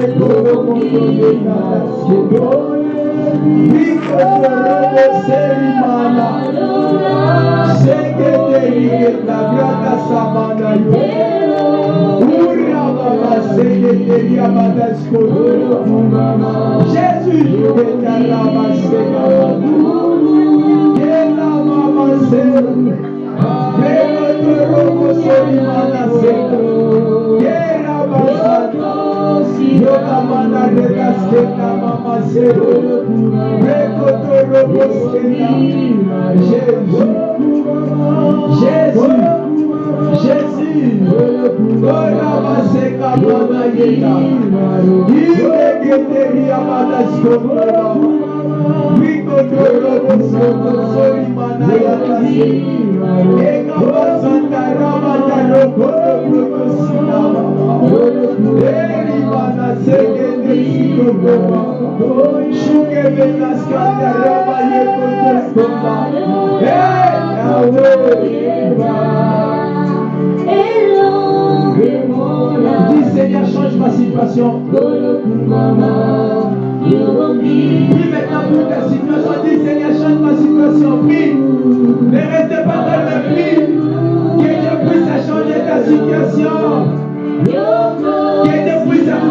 Todo mundo llegará su gloria. Mi corazón ser hermana. Que te liberta, grata samana. Que te llamadas con. Jesús, que te alaba, se Que la mamá se. Pero tu robo ser hermana, se. Yeah. Jesus, Jesus, orava seca toda gueta, e que teria madas como Vico todo busco com solimanaya tasi, ega passa tarama tarro todo producinava, ega Dis Seigneur, change ma situation. Maintenant ta situation. Dis Seigneur, change ma situation. Ne restez pas dans le prie. Que Dieu puisse changer ta situation.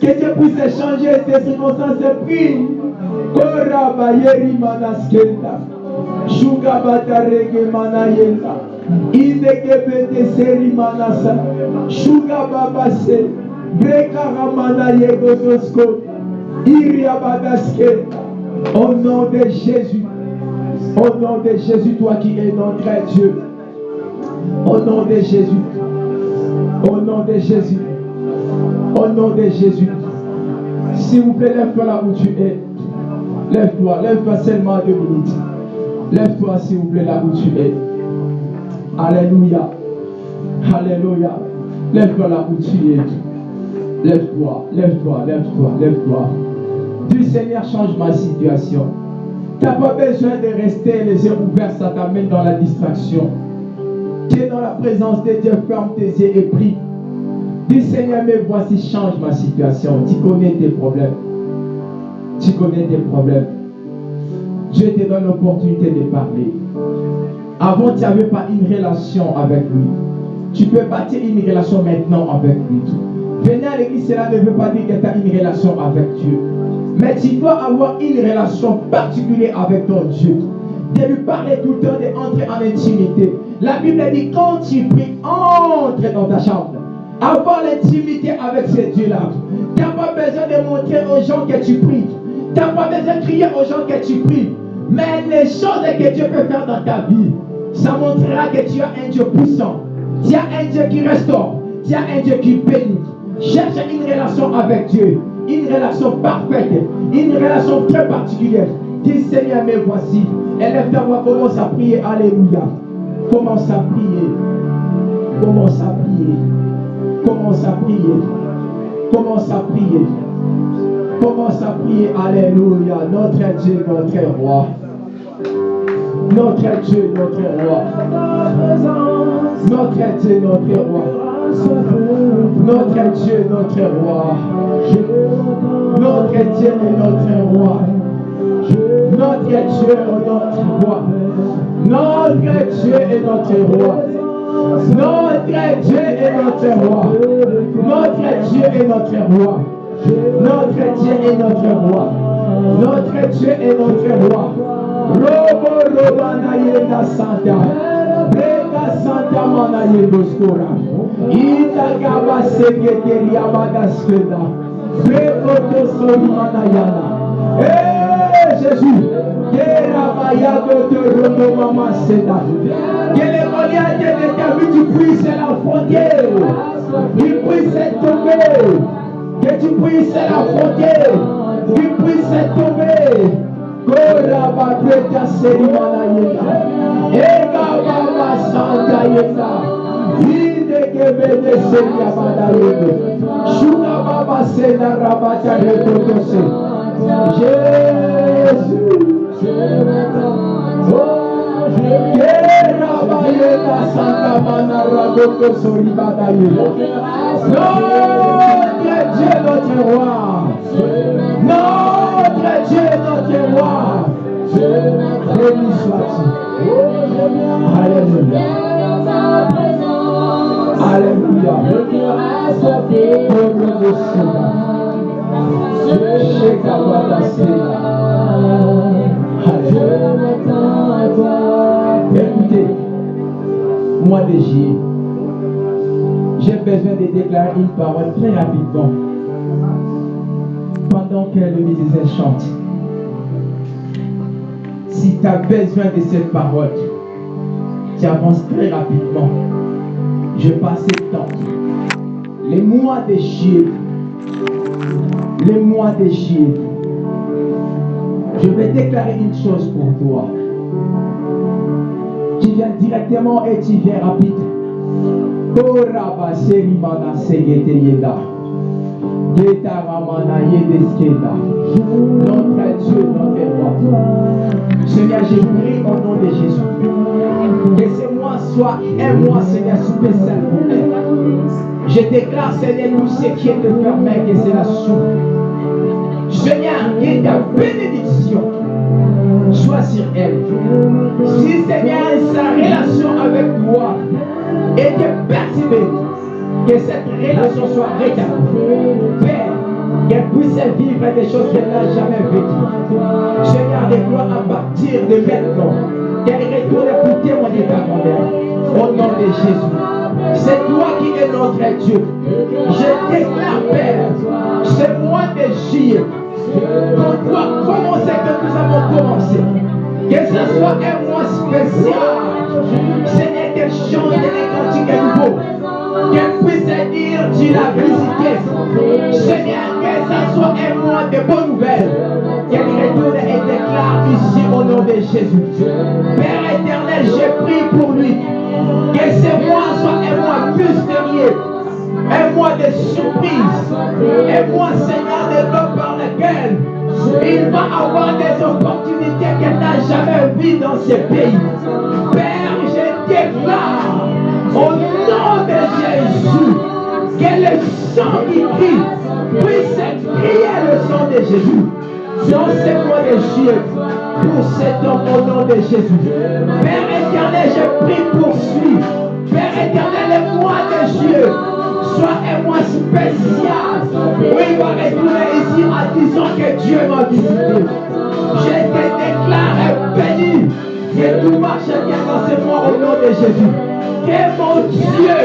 Que Dieu puisse changer tes circonstances. Prie. Koraba yeri manaskenda. Shuga batarege manayenda. Indeke bete seri manasa. Shuga babase. Breka ramana yegodosko. Iria badaskenda. Au nom de Jésus. Au nom de Jésus, toi qui es notre Dieu. Au nom de Jésus. Au nom de Jésus. Au nom de Jésus. S'il vous plaît, lève-toi là où tu es. Lève-toi, lève-toi seulement deux minutes. Lève-toi, s'il vous plaît, là où tu es. Alléluia. Alléluia. Lève-toi là où tu es. Lève-toi, lève-toi, lève-toi, lève-toi. Dis Seigneur, change ma situation. Tu n'as pas besoin de rester les yeux ouverts, ça t'amène dans la distraction. Tu es dans la présence de Dieu, ferme tes yeux et prie. Dis Seigneur, mais voici, change ma situation. Tu connais tes problèmes. Tu connais tes problèmes. Dieu te donne l'opportunité de parler. Avant, tu n'avais pas une relation avec lui. Tu peux bâtir une relation maintenant avec lui. Venir à l'église, cela ne veut pas dire que tu as une relation avec Dieu. Mais tu dois avoir une relation particulière avec ton Dieu. De lui parler tout le temps, d'entrer en intimité. La Bible dit quand tu pries, entre dans ta chambre. Avoir l'intimité avec ce Dieu-là. Tu n'as pas besoin de montrer aux gens que tu pries. Tu n'as pas besoin de crier aux gens que tu pries. Mais les choses que Dieu peut faire dans ta vie, ça montrera que tu as un Dieu puissant. Tu as un Dieu qui restaure. Tu as un Dieu qui bénit. Cherche une relation avec Dieu. Une relation parfaite. Une relation très particulière. Dis Seigneur, mais voici. Élève ta voix, commence à prier. Alléluia. Commence à prier. Commence à prier. Commence à prier. Commence à prier. Commence à prier. Alléluia. Notre Dieu, notre roi. Notre Dieu, notre roi. Notre Dieu, notre roi. Notre Dieu, notre roi. Notre Dieu notre roi. Notre Dieu notre roi. Notre Dieu est notre roi. Notre Dieu est notre roi. Notre Dieu est notre roi. Notre Dieu est notre roi. Notre Dieu est notre roi. Robo Robana Santa. Breka Santa Mana Yendoskora. Ita Gaba Sekreteri Abadaskeda. Breko Tosori Mana Yana. Eh Jésus. Que les reliades de ta vie, tu puisses l'affronter. Tu puisses tomber. Que tu puisses l'affronter. Tu puisses tomber. Kora babreta serimana yena. Ega baba santa yena. Ide kebede seria bada yena. Shuna baba sena rabata rekotose. Jésus. Oh, soribada yena. Notre Dieu, notre roi. Notre Dieu, notre roi. Béni sois-tu. Alléluia. Alléluia. Peuple de Sénat. Shekawada Sénat. Alléluia. Écoutez, moi de juillet, j'ai besoin de déclarer une parole très rapidement pendant que le musicien chante. Si tu as besoin de cette parole, tu avances très rapidement. Je passe le temps. Les mois de juillet, les mois de juillet, je vais déclarer une chose pour toi. Tu viens directement et tu viens rapide. Notre Dieu, notre roi. Seigneur, je prie au nom de Jésus. Que ce mois soit un mois, Seigneur, spécial pour elle. Je déclare, Seigneur, tout ce qui est fermé, que c'est la soupe. Seigneur, que ta bénédiction soit sur elle. Si, Seigneur, sa relation avec toi était percevée, que cette relation soit rétablie. Père, qu'elle puisse vivre des choses qu'elle n'a jamais vécues. Seigneur, des gloires à partir de maintenant. Qu'elle retourne écouter mon état Au nom de Jésus. C'est toi qui es notre Dieu. Je déclare, Père, c'est moi de juillet. Qu'on doit commencer que nous avons commencé? Que ce soit un mois spécial. Seigneur, qu'elle change de nouveau. Qu'elle puisse dire, tu l'as visité. Seigneur, que ce soit un mois de bonnes nouvelles. Retourne et déclare ici au nom de Jésus. Père éternel, je prie pour lui. Que ce mois soit un mois mystérieux. Un mois de surprise. Un mois, Seigneur, de l'homme par lequel il va avoir des opportunités qu'elle n'a jamais vues dans ce pays. Père, je déclare au nom de Jésus que le sang qui crie puisse crier le sang de Jésus. Dans ce mois de juillet, pour cet homme au nom de Jésus. Père éternel, je prie pour lui. Père éternel, mois de juillet soit un mois spécial où il va retourner ici en disant que Dieu m'a visité. Je te déclare béni que tout marche bien dans ce mois au nom de Jésus. Que mon Dieu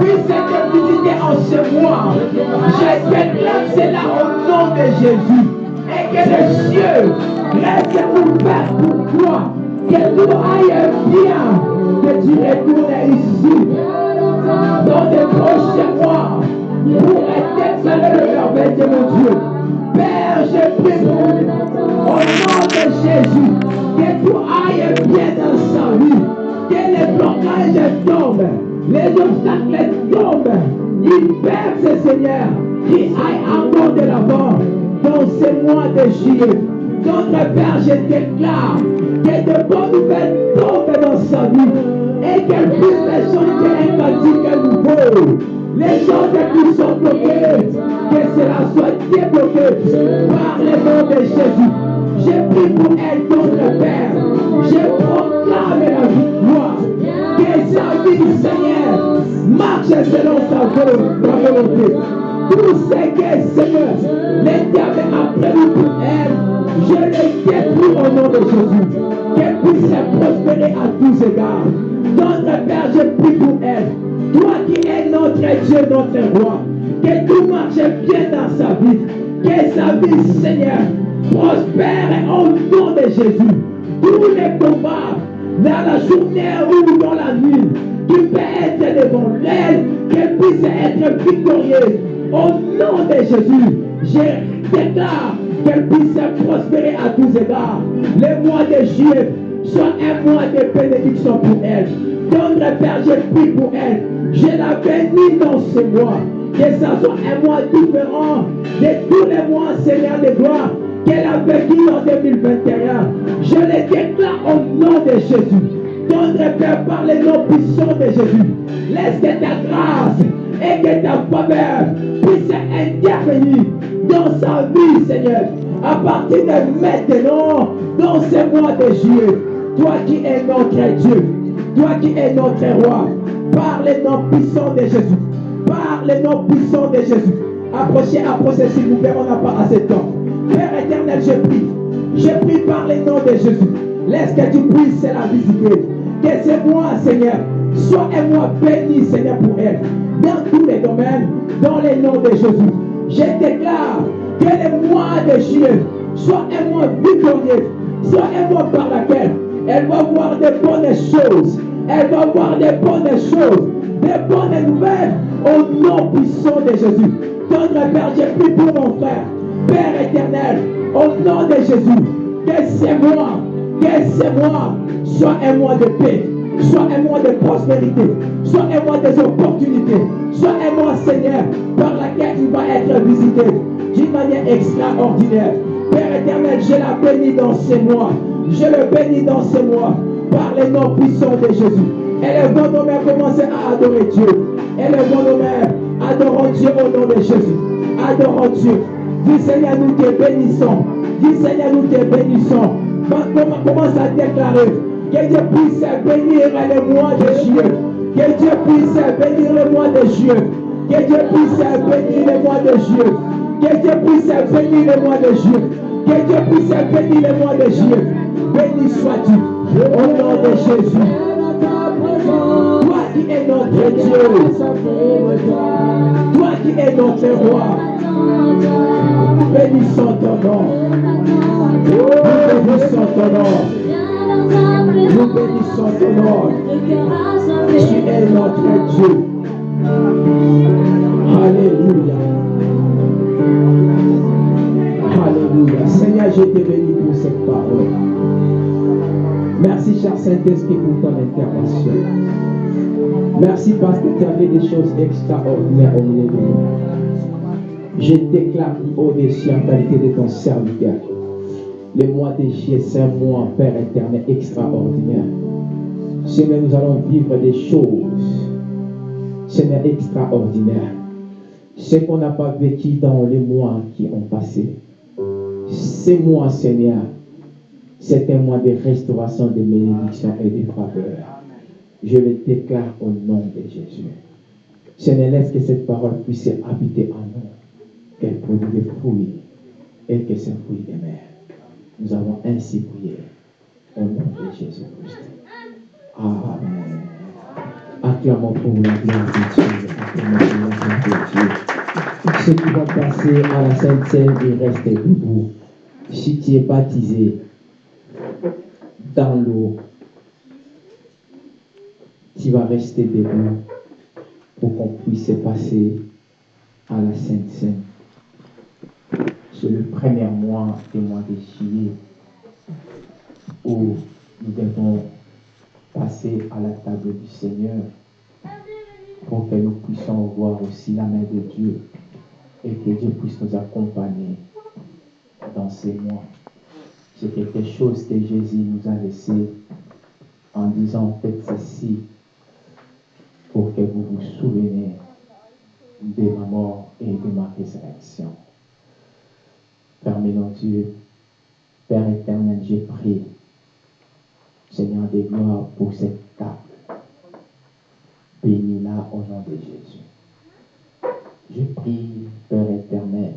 puisse te visiter en ce mois. Je déclare cela au nom de Jésus. Que les cieux restent ouverts pour toi. Que tout aille bien. Que tu retournes ici dans les prochains mois pour déclarer le merveille de mon Dieu. Père, je prie pour lui. Au nom de Jésus, que tout aille bien dans sa vie. Que les blocages tombent, les obstacles tombent. Il perce, Seigneur, qui aille encore de l'avant dans ces mois de juillet. Notre Père, je déclare que de bonnes nouvelles tombent dans sa vie et qu'elle puisse les chanter un cantique nouveau. Les choses qui sont bloquées, que cela soit débloqué par le nom de Jésus. Je prie pour elle, notre Père. Je proclame la victoire. Que sa vie, Seigneur, marche selon sa volonté. Tout ce que, Seigneur, les diables prévu pour elle, je les détruis au nom de Jésus. Qu'elle puisse prospérer à tous égards. Notre Père, je prie pour elle. Toi qui es notre Dieu, notre roi. Que tout marche bien dans sa vie. Que sa vie, Seigneur, prospère au nom de Jésus. Tous les combats dans la journée ou dans la nuit, qui peut être devant elle, qu'elle puisse être victorieuse. Au nom de Jésus, je déclare qu'elle puisse prospérer à tous égards. Le mois de juillet soit un mois de bénédiction pour elle. Donne le Père, je prie pour elle. Je la bénis dans ce mois. Que ça soit un mois différent de tous les mois, Seigneur de gloire, qu'elle a vécu en 2021. Je le déclare au nom de Jésus. Donne le Père par les noms puissants de Jésus. Laisse que ta grâce et que ta faveur puisse intervenir dans sa vie, Seigneur. À partir de maintenant, dans ce mois de juillet, toi qui es notre Dieu, toi qui es notre roi, par les noms puissants de Jésus, par les noms puissants de Jésus. Approchez, approchez, s'il vous plaît, on n'a pas assez de temps. Père éternel, je prie, je prie par les noms de Jésus. Laisse que tu puisses la visiter. Que ce mois, Seigneur, soit un mois béni, Seigneur, pour elle. Dans tous les domaines, dans les noms de Jésus. Je déclare que le mois de juillet soit un mois victorieux, soit un mois par lequel elle va voir de bonnes choses. Elle va voir de bonnes choses, des bonnes nouvelles au nom puissant de Jésus. Notre Père, je pour mon frère. Père éternel, au nom de Jésus, que c'est moi, que c'est moi, soit un mois de paix, soit un mois de prospérité, soit un mois des opportunités, soit un mois, Seigneur, par laquelle il va être visité d'une manière extraordinaire. Père éternel, je la bénis dans ces mois. Je le bénis dans ce mois par les noms puissants de Jésus. Élèvons nos mains, commencez à adorer Dieu. Élèvons nos mains, adorons Dieu au nom de Jésus. Adorons Dieu. Dis Seigneur, nous te bénissons. Dis Seigneur, nous te bénissons. Commence à déclarer que Dieu puisse bénir le mois de juillet. Que Dieu puisse bénir le mois de juillet. Que Dieu puisse bénir le mois de juillet. Que Dieu puisse bénir le mois de juillet. Que Dieu puisse bénir le mois de juillet. Béni sois-tu au nom de Jésus. Toi qui es notre Dieu. Toi qui es notre roi. Bénissons ton nom. Bénissons ton nom. Nous bénissons ton nom. Tu es notre Dieu. Alléluia. Alléluia. Seigneur, je te bénis pour cette parole. Merci, cher Saint-Esprit, pour ton intervention. Merci parce que tu as fait des choses extraordinaires au milieu de nous. Je déclare au-dessus en qualité de ton serviteur. Le mois de juillet, c'est un mois, Père éternel, extraordinaire. Seigneur, nous allons vivre des choses, Seigneur, extraordinaires. Ce qu'on n'a pas vécu dans les mois qui ont passé. Ces mois, Seigneur, c'est un mois de restauration, de bénédiction et de faveur. Je le déclare au nom de Jésus. Seigneur, laisse que cette parole puisse habiter en nous, qu'elle produise des fruits et que ces fruits demeurent. Nous avons ainsi prié au nom de Jésus-Christ. Amen. Acclamons pour la gloire de Dieu. Acclamons pour la gloire de Dieu. Ceux qui vont passer à la Sainte Seine, ils restent debout. Si tu es baptisé dans l'eau, tu vas rester debout pour qu'on puisse passer à la Sainte Seine. C'est le premier mois du mois de juillet où nous devons passer à la table du Seigneur pour que nous puissions voir aussi la main de Dieu et que Dieu puisse nous accompagner dans ces mois. C'est quelque chose que Jésus nous a laissé en disant faites ceci pour que vous vous souveniez de ma mort et de ma résurrection. Permets-nous Dieu, Père éternel, j'ai prié, Seigneur des gloires, pour cette table. Bénis-la au nom de Jésus. Je prie, Père éternel,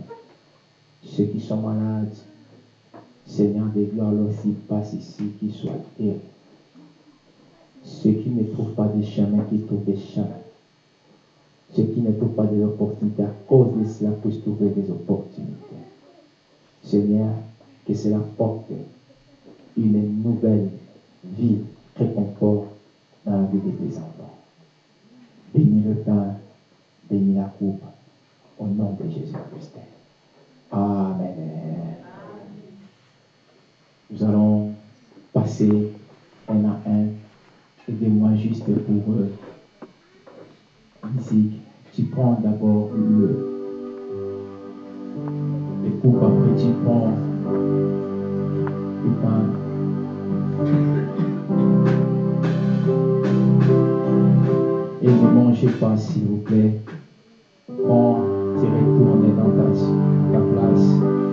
ceux qui sont malades, Seigneur des gloires, lorsqu'ils passent ici, qu'ils soient guéris. Ceux qui ne trouvent pas de chemin, qui trouvent des chemins. Ceux qui ne trouvent pas des opportunités, à cause de cela, puissent trouver des opportunités. Seigneur, que cela porte une nouvelle vie, réconfort dans la vie de tes enfants. Bénis le pain, bénis la coupe, au nom de Jésus-Christ. Amen. Nous allons passer un à un. Aidez-moi juste pour euh, musique. Tu prends d'abord le, le coupe, après tu prends le pain. Et ne mangez pas, s'il vous plaît. Prends, tu retournes dans ta place.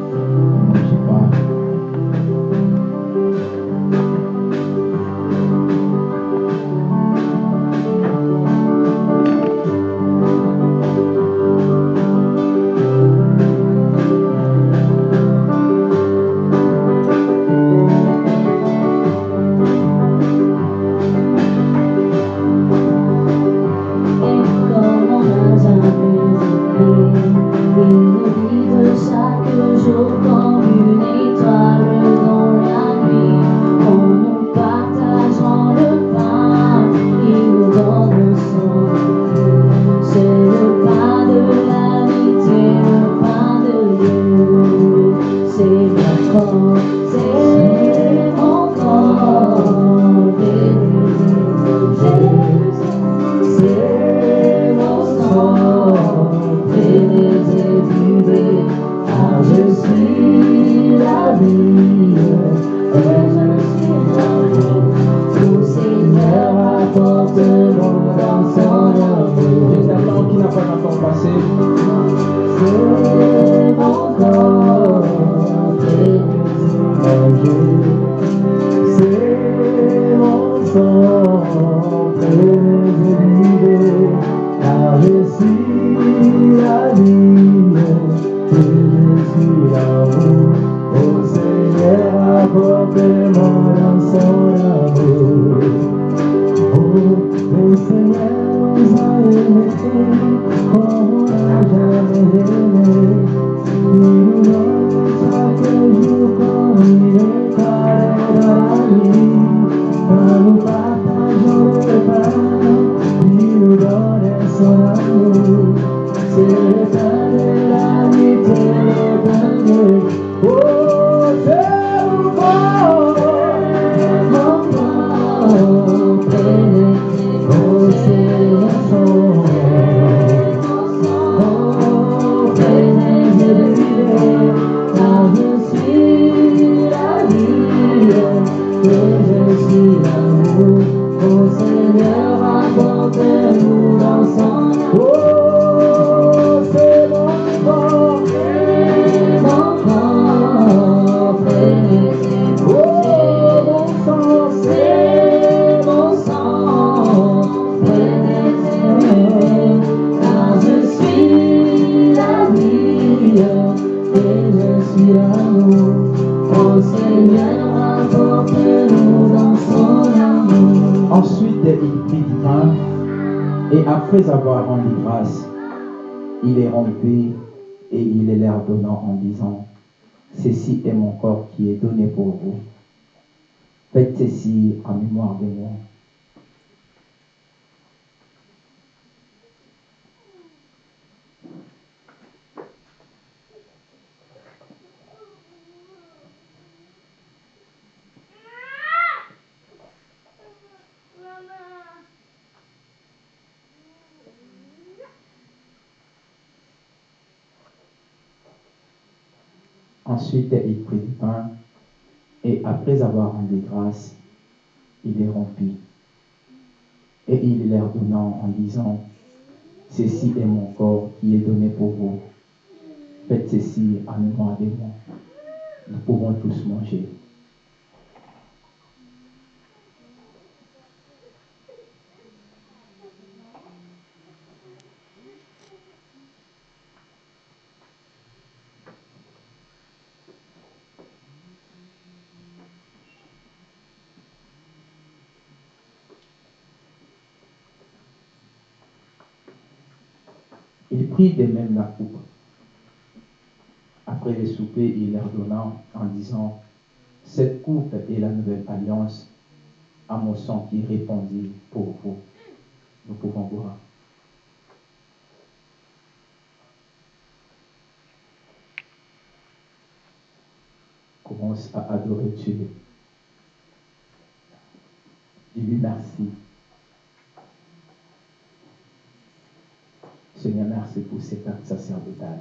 Ensuite, il prit du pain, et après avoir rendu grâce, il est rompu. Et il leur donnant en disant, Ceci est mon corps qui est donné pour vous. Faites ceci en mémoire de moi. Nous pouvons tous manger. Il prit de même la coupe. Après le souper, il leur donna en disant, Cette coupe est la nouvelle alliance à mon sang qui répandit pour vous. Nous pouvons boire. Commence à adorer Dieu. Dis-lui merci. Seigneur, merci pour cet acte sacerdotal.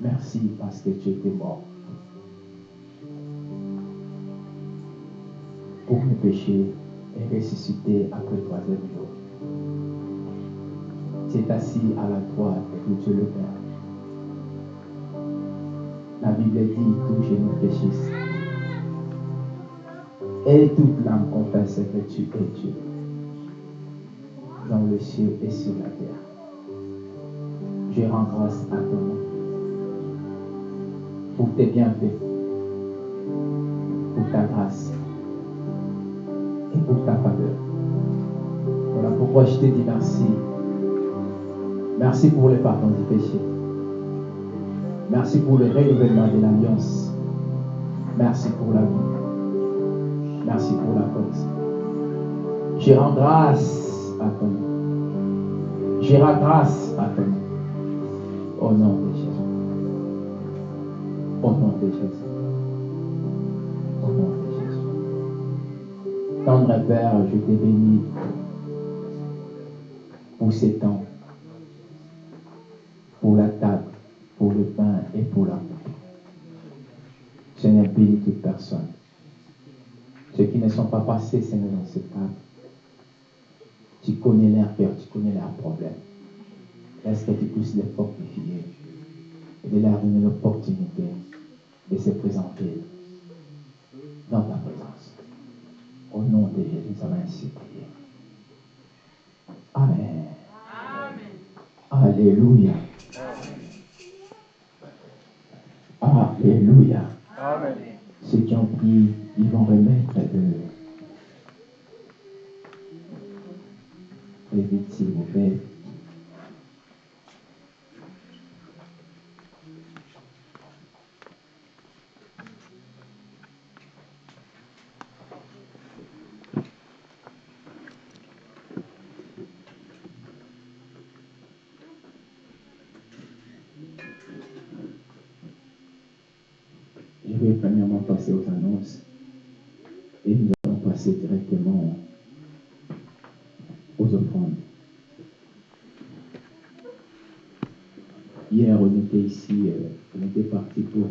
Merci parce que tu étais mort. Pour mes péchés et ressuscité après le troisième jour. Tu es assis à la droite de Dieu le Père. La Bible dit tout genou fléchisse. Et toute l'âme confesse que tu es Dieu le ciel et sur la terre. Je rends grâce à ton nom pour tes bienfaits, pour ta grâce et pour ta faveur. Voilà pourquoi je te dis merci. Merci pour le pardon du péché. Merci pour le renouvellement de l'alliance. Merci pour la vie. Merci pour la force. Je rends grâce à ton nom. Je rends grâce à nom. Au nom de Jésus. Au nom de Jésus. Au nom de Jésus. Tendre Père, je te bénis pour ces temps, pour la table, pour le pain et pour la coupe. Seigneur, bénis toute personne. Ceux qui ne sont pas passés, Seigneur, dans cette table. Tu connais leur cœur, problèmes. Est-ce que tu puisses les fortifier et de donner l'opportunité de se présenter dans ta présence. Au nom de Jésus, nous avons ainsi prié. Amen. Alléluia. Alléluia. Ceux qui ont pris, ils vont remettre de. Très vite, s'il vous plaît. Je vais premièrement passer aux annonces et nous allons passer directement aux offrandes. Hier, on était ici, euh, on parti pour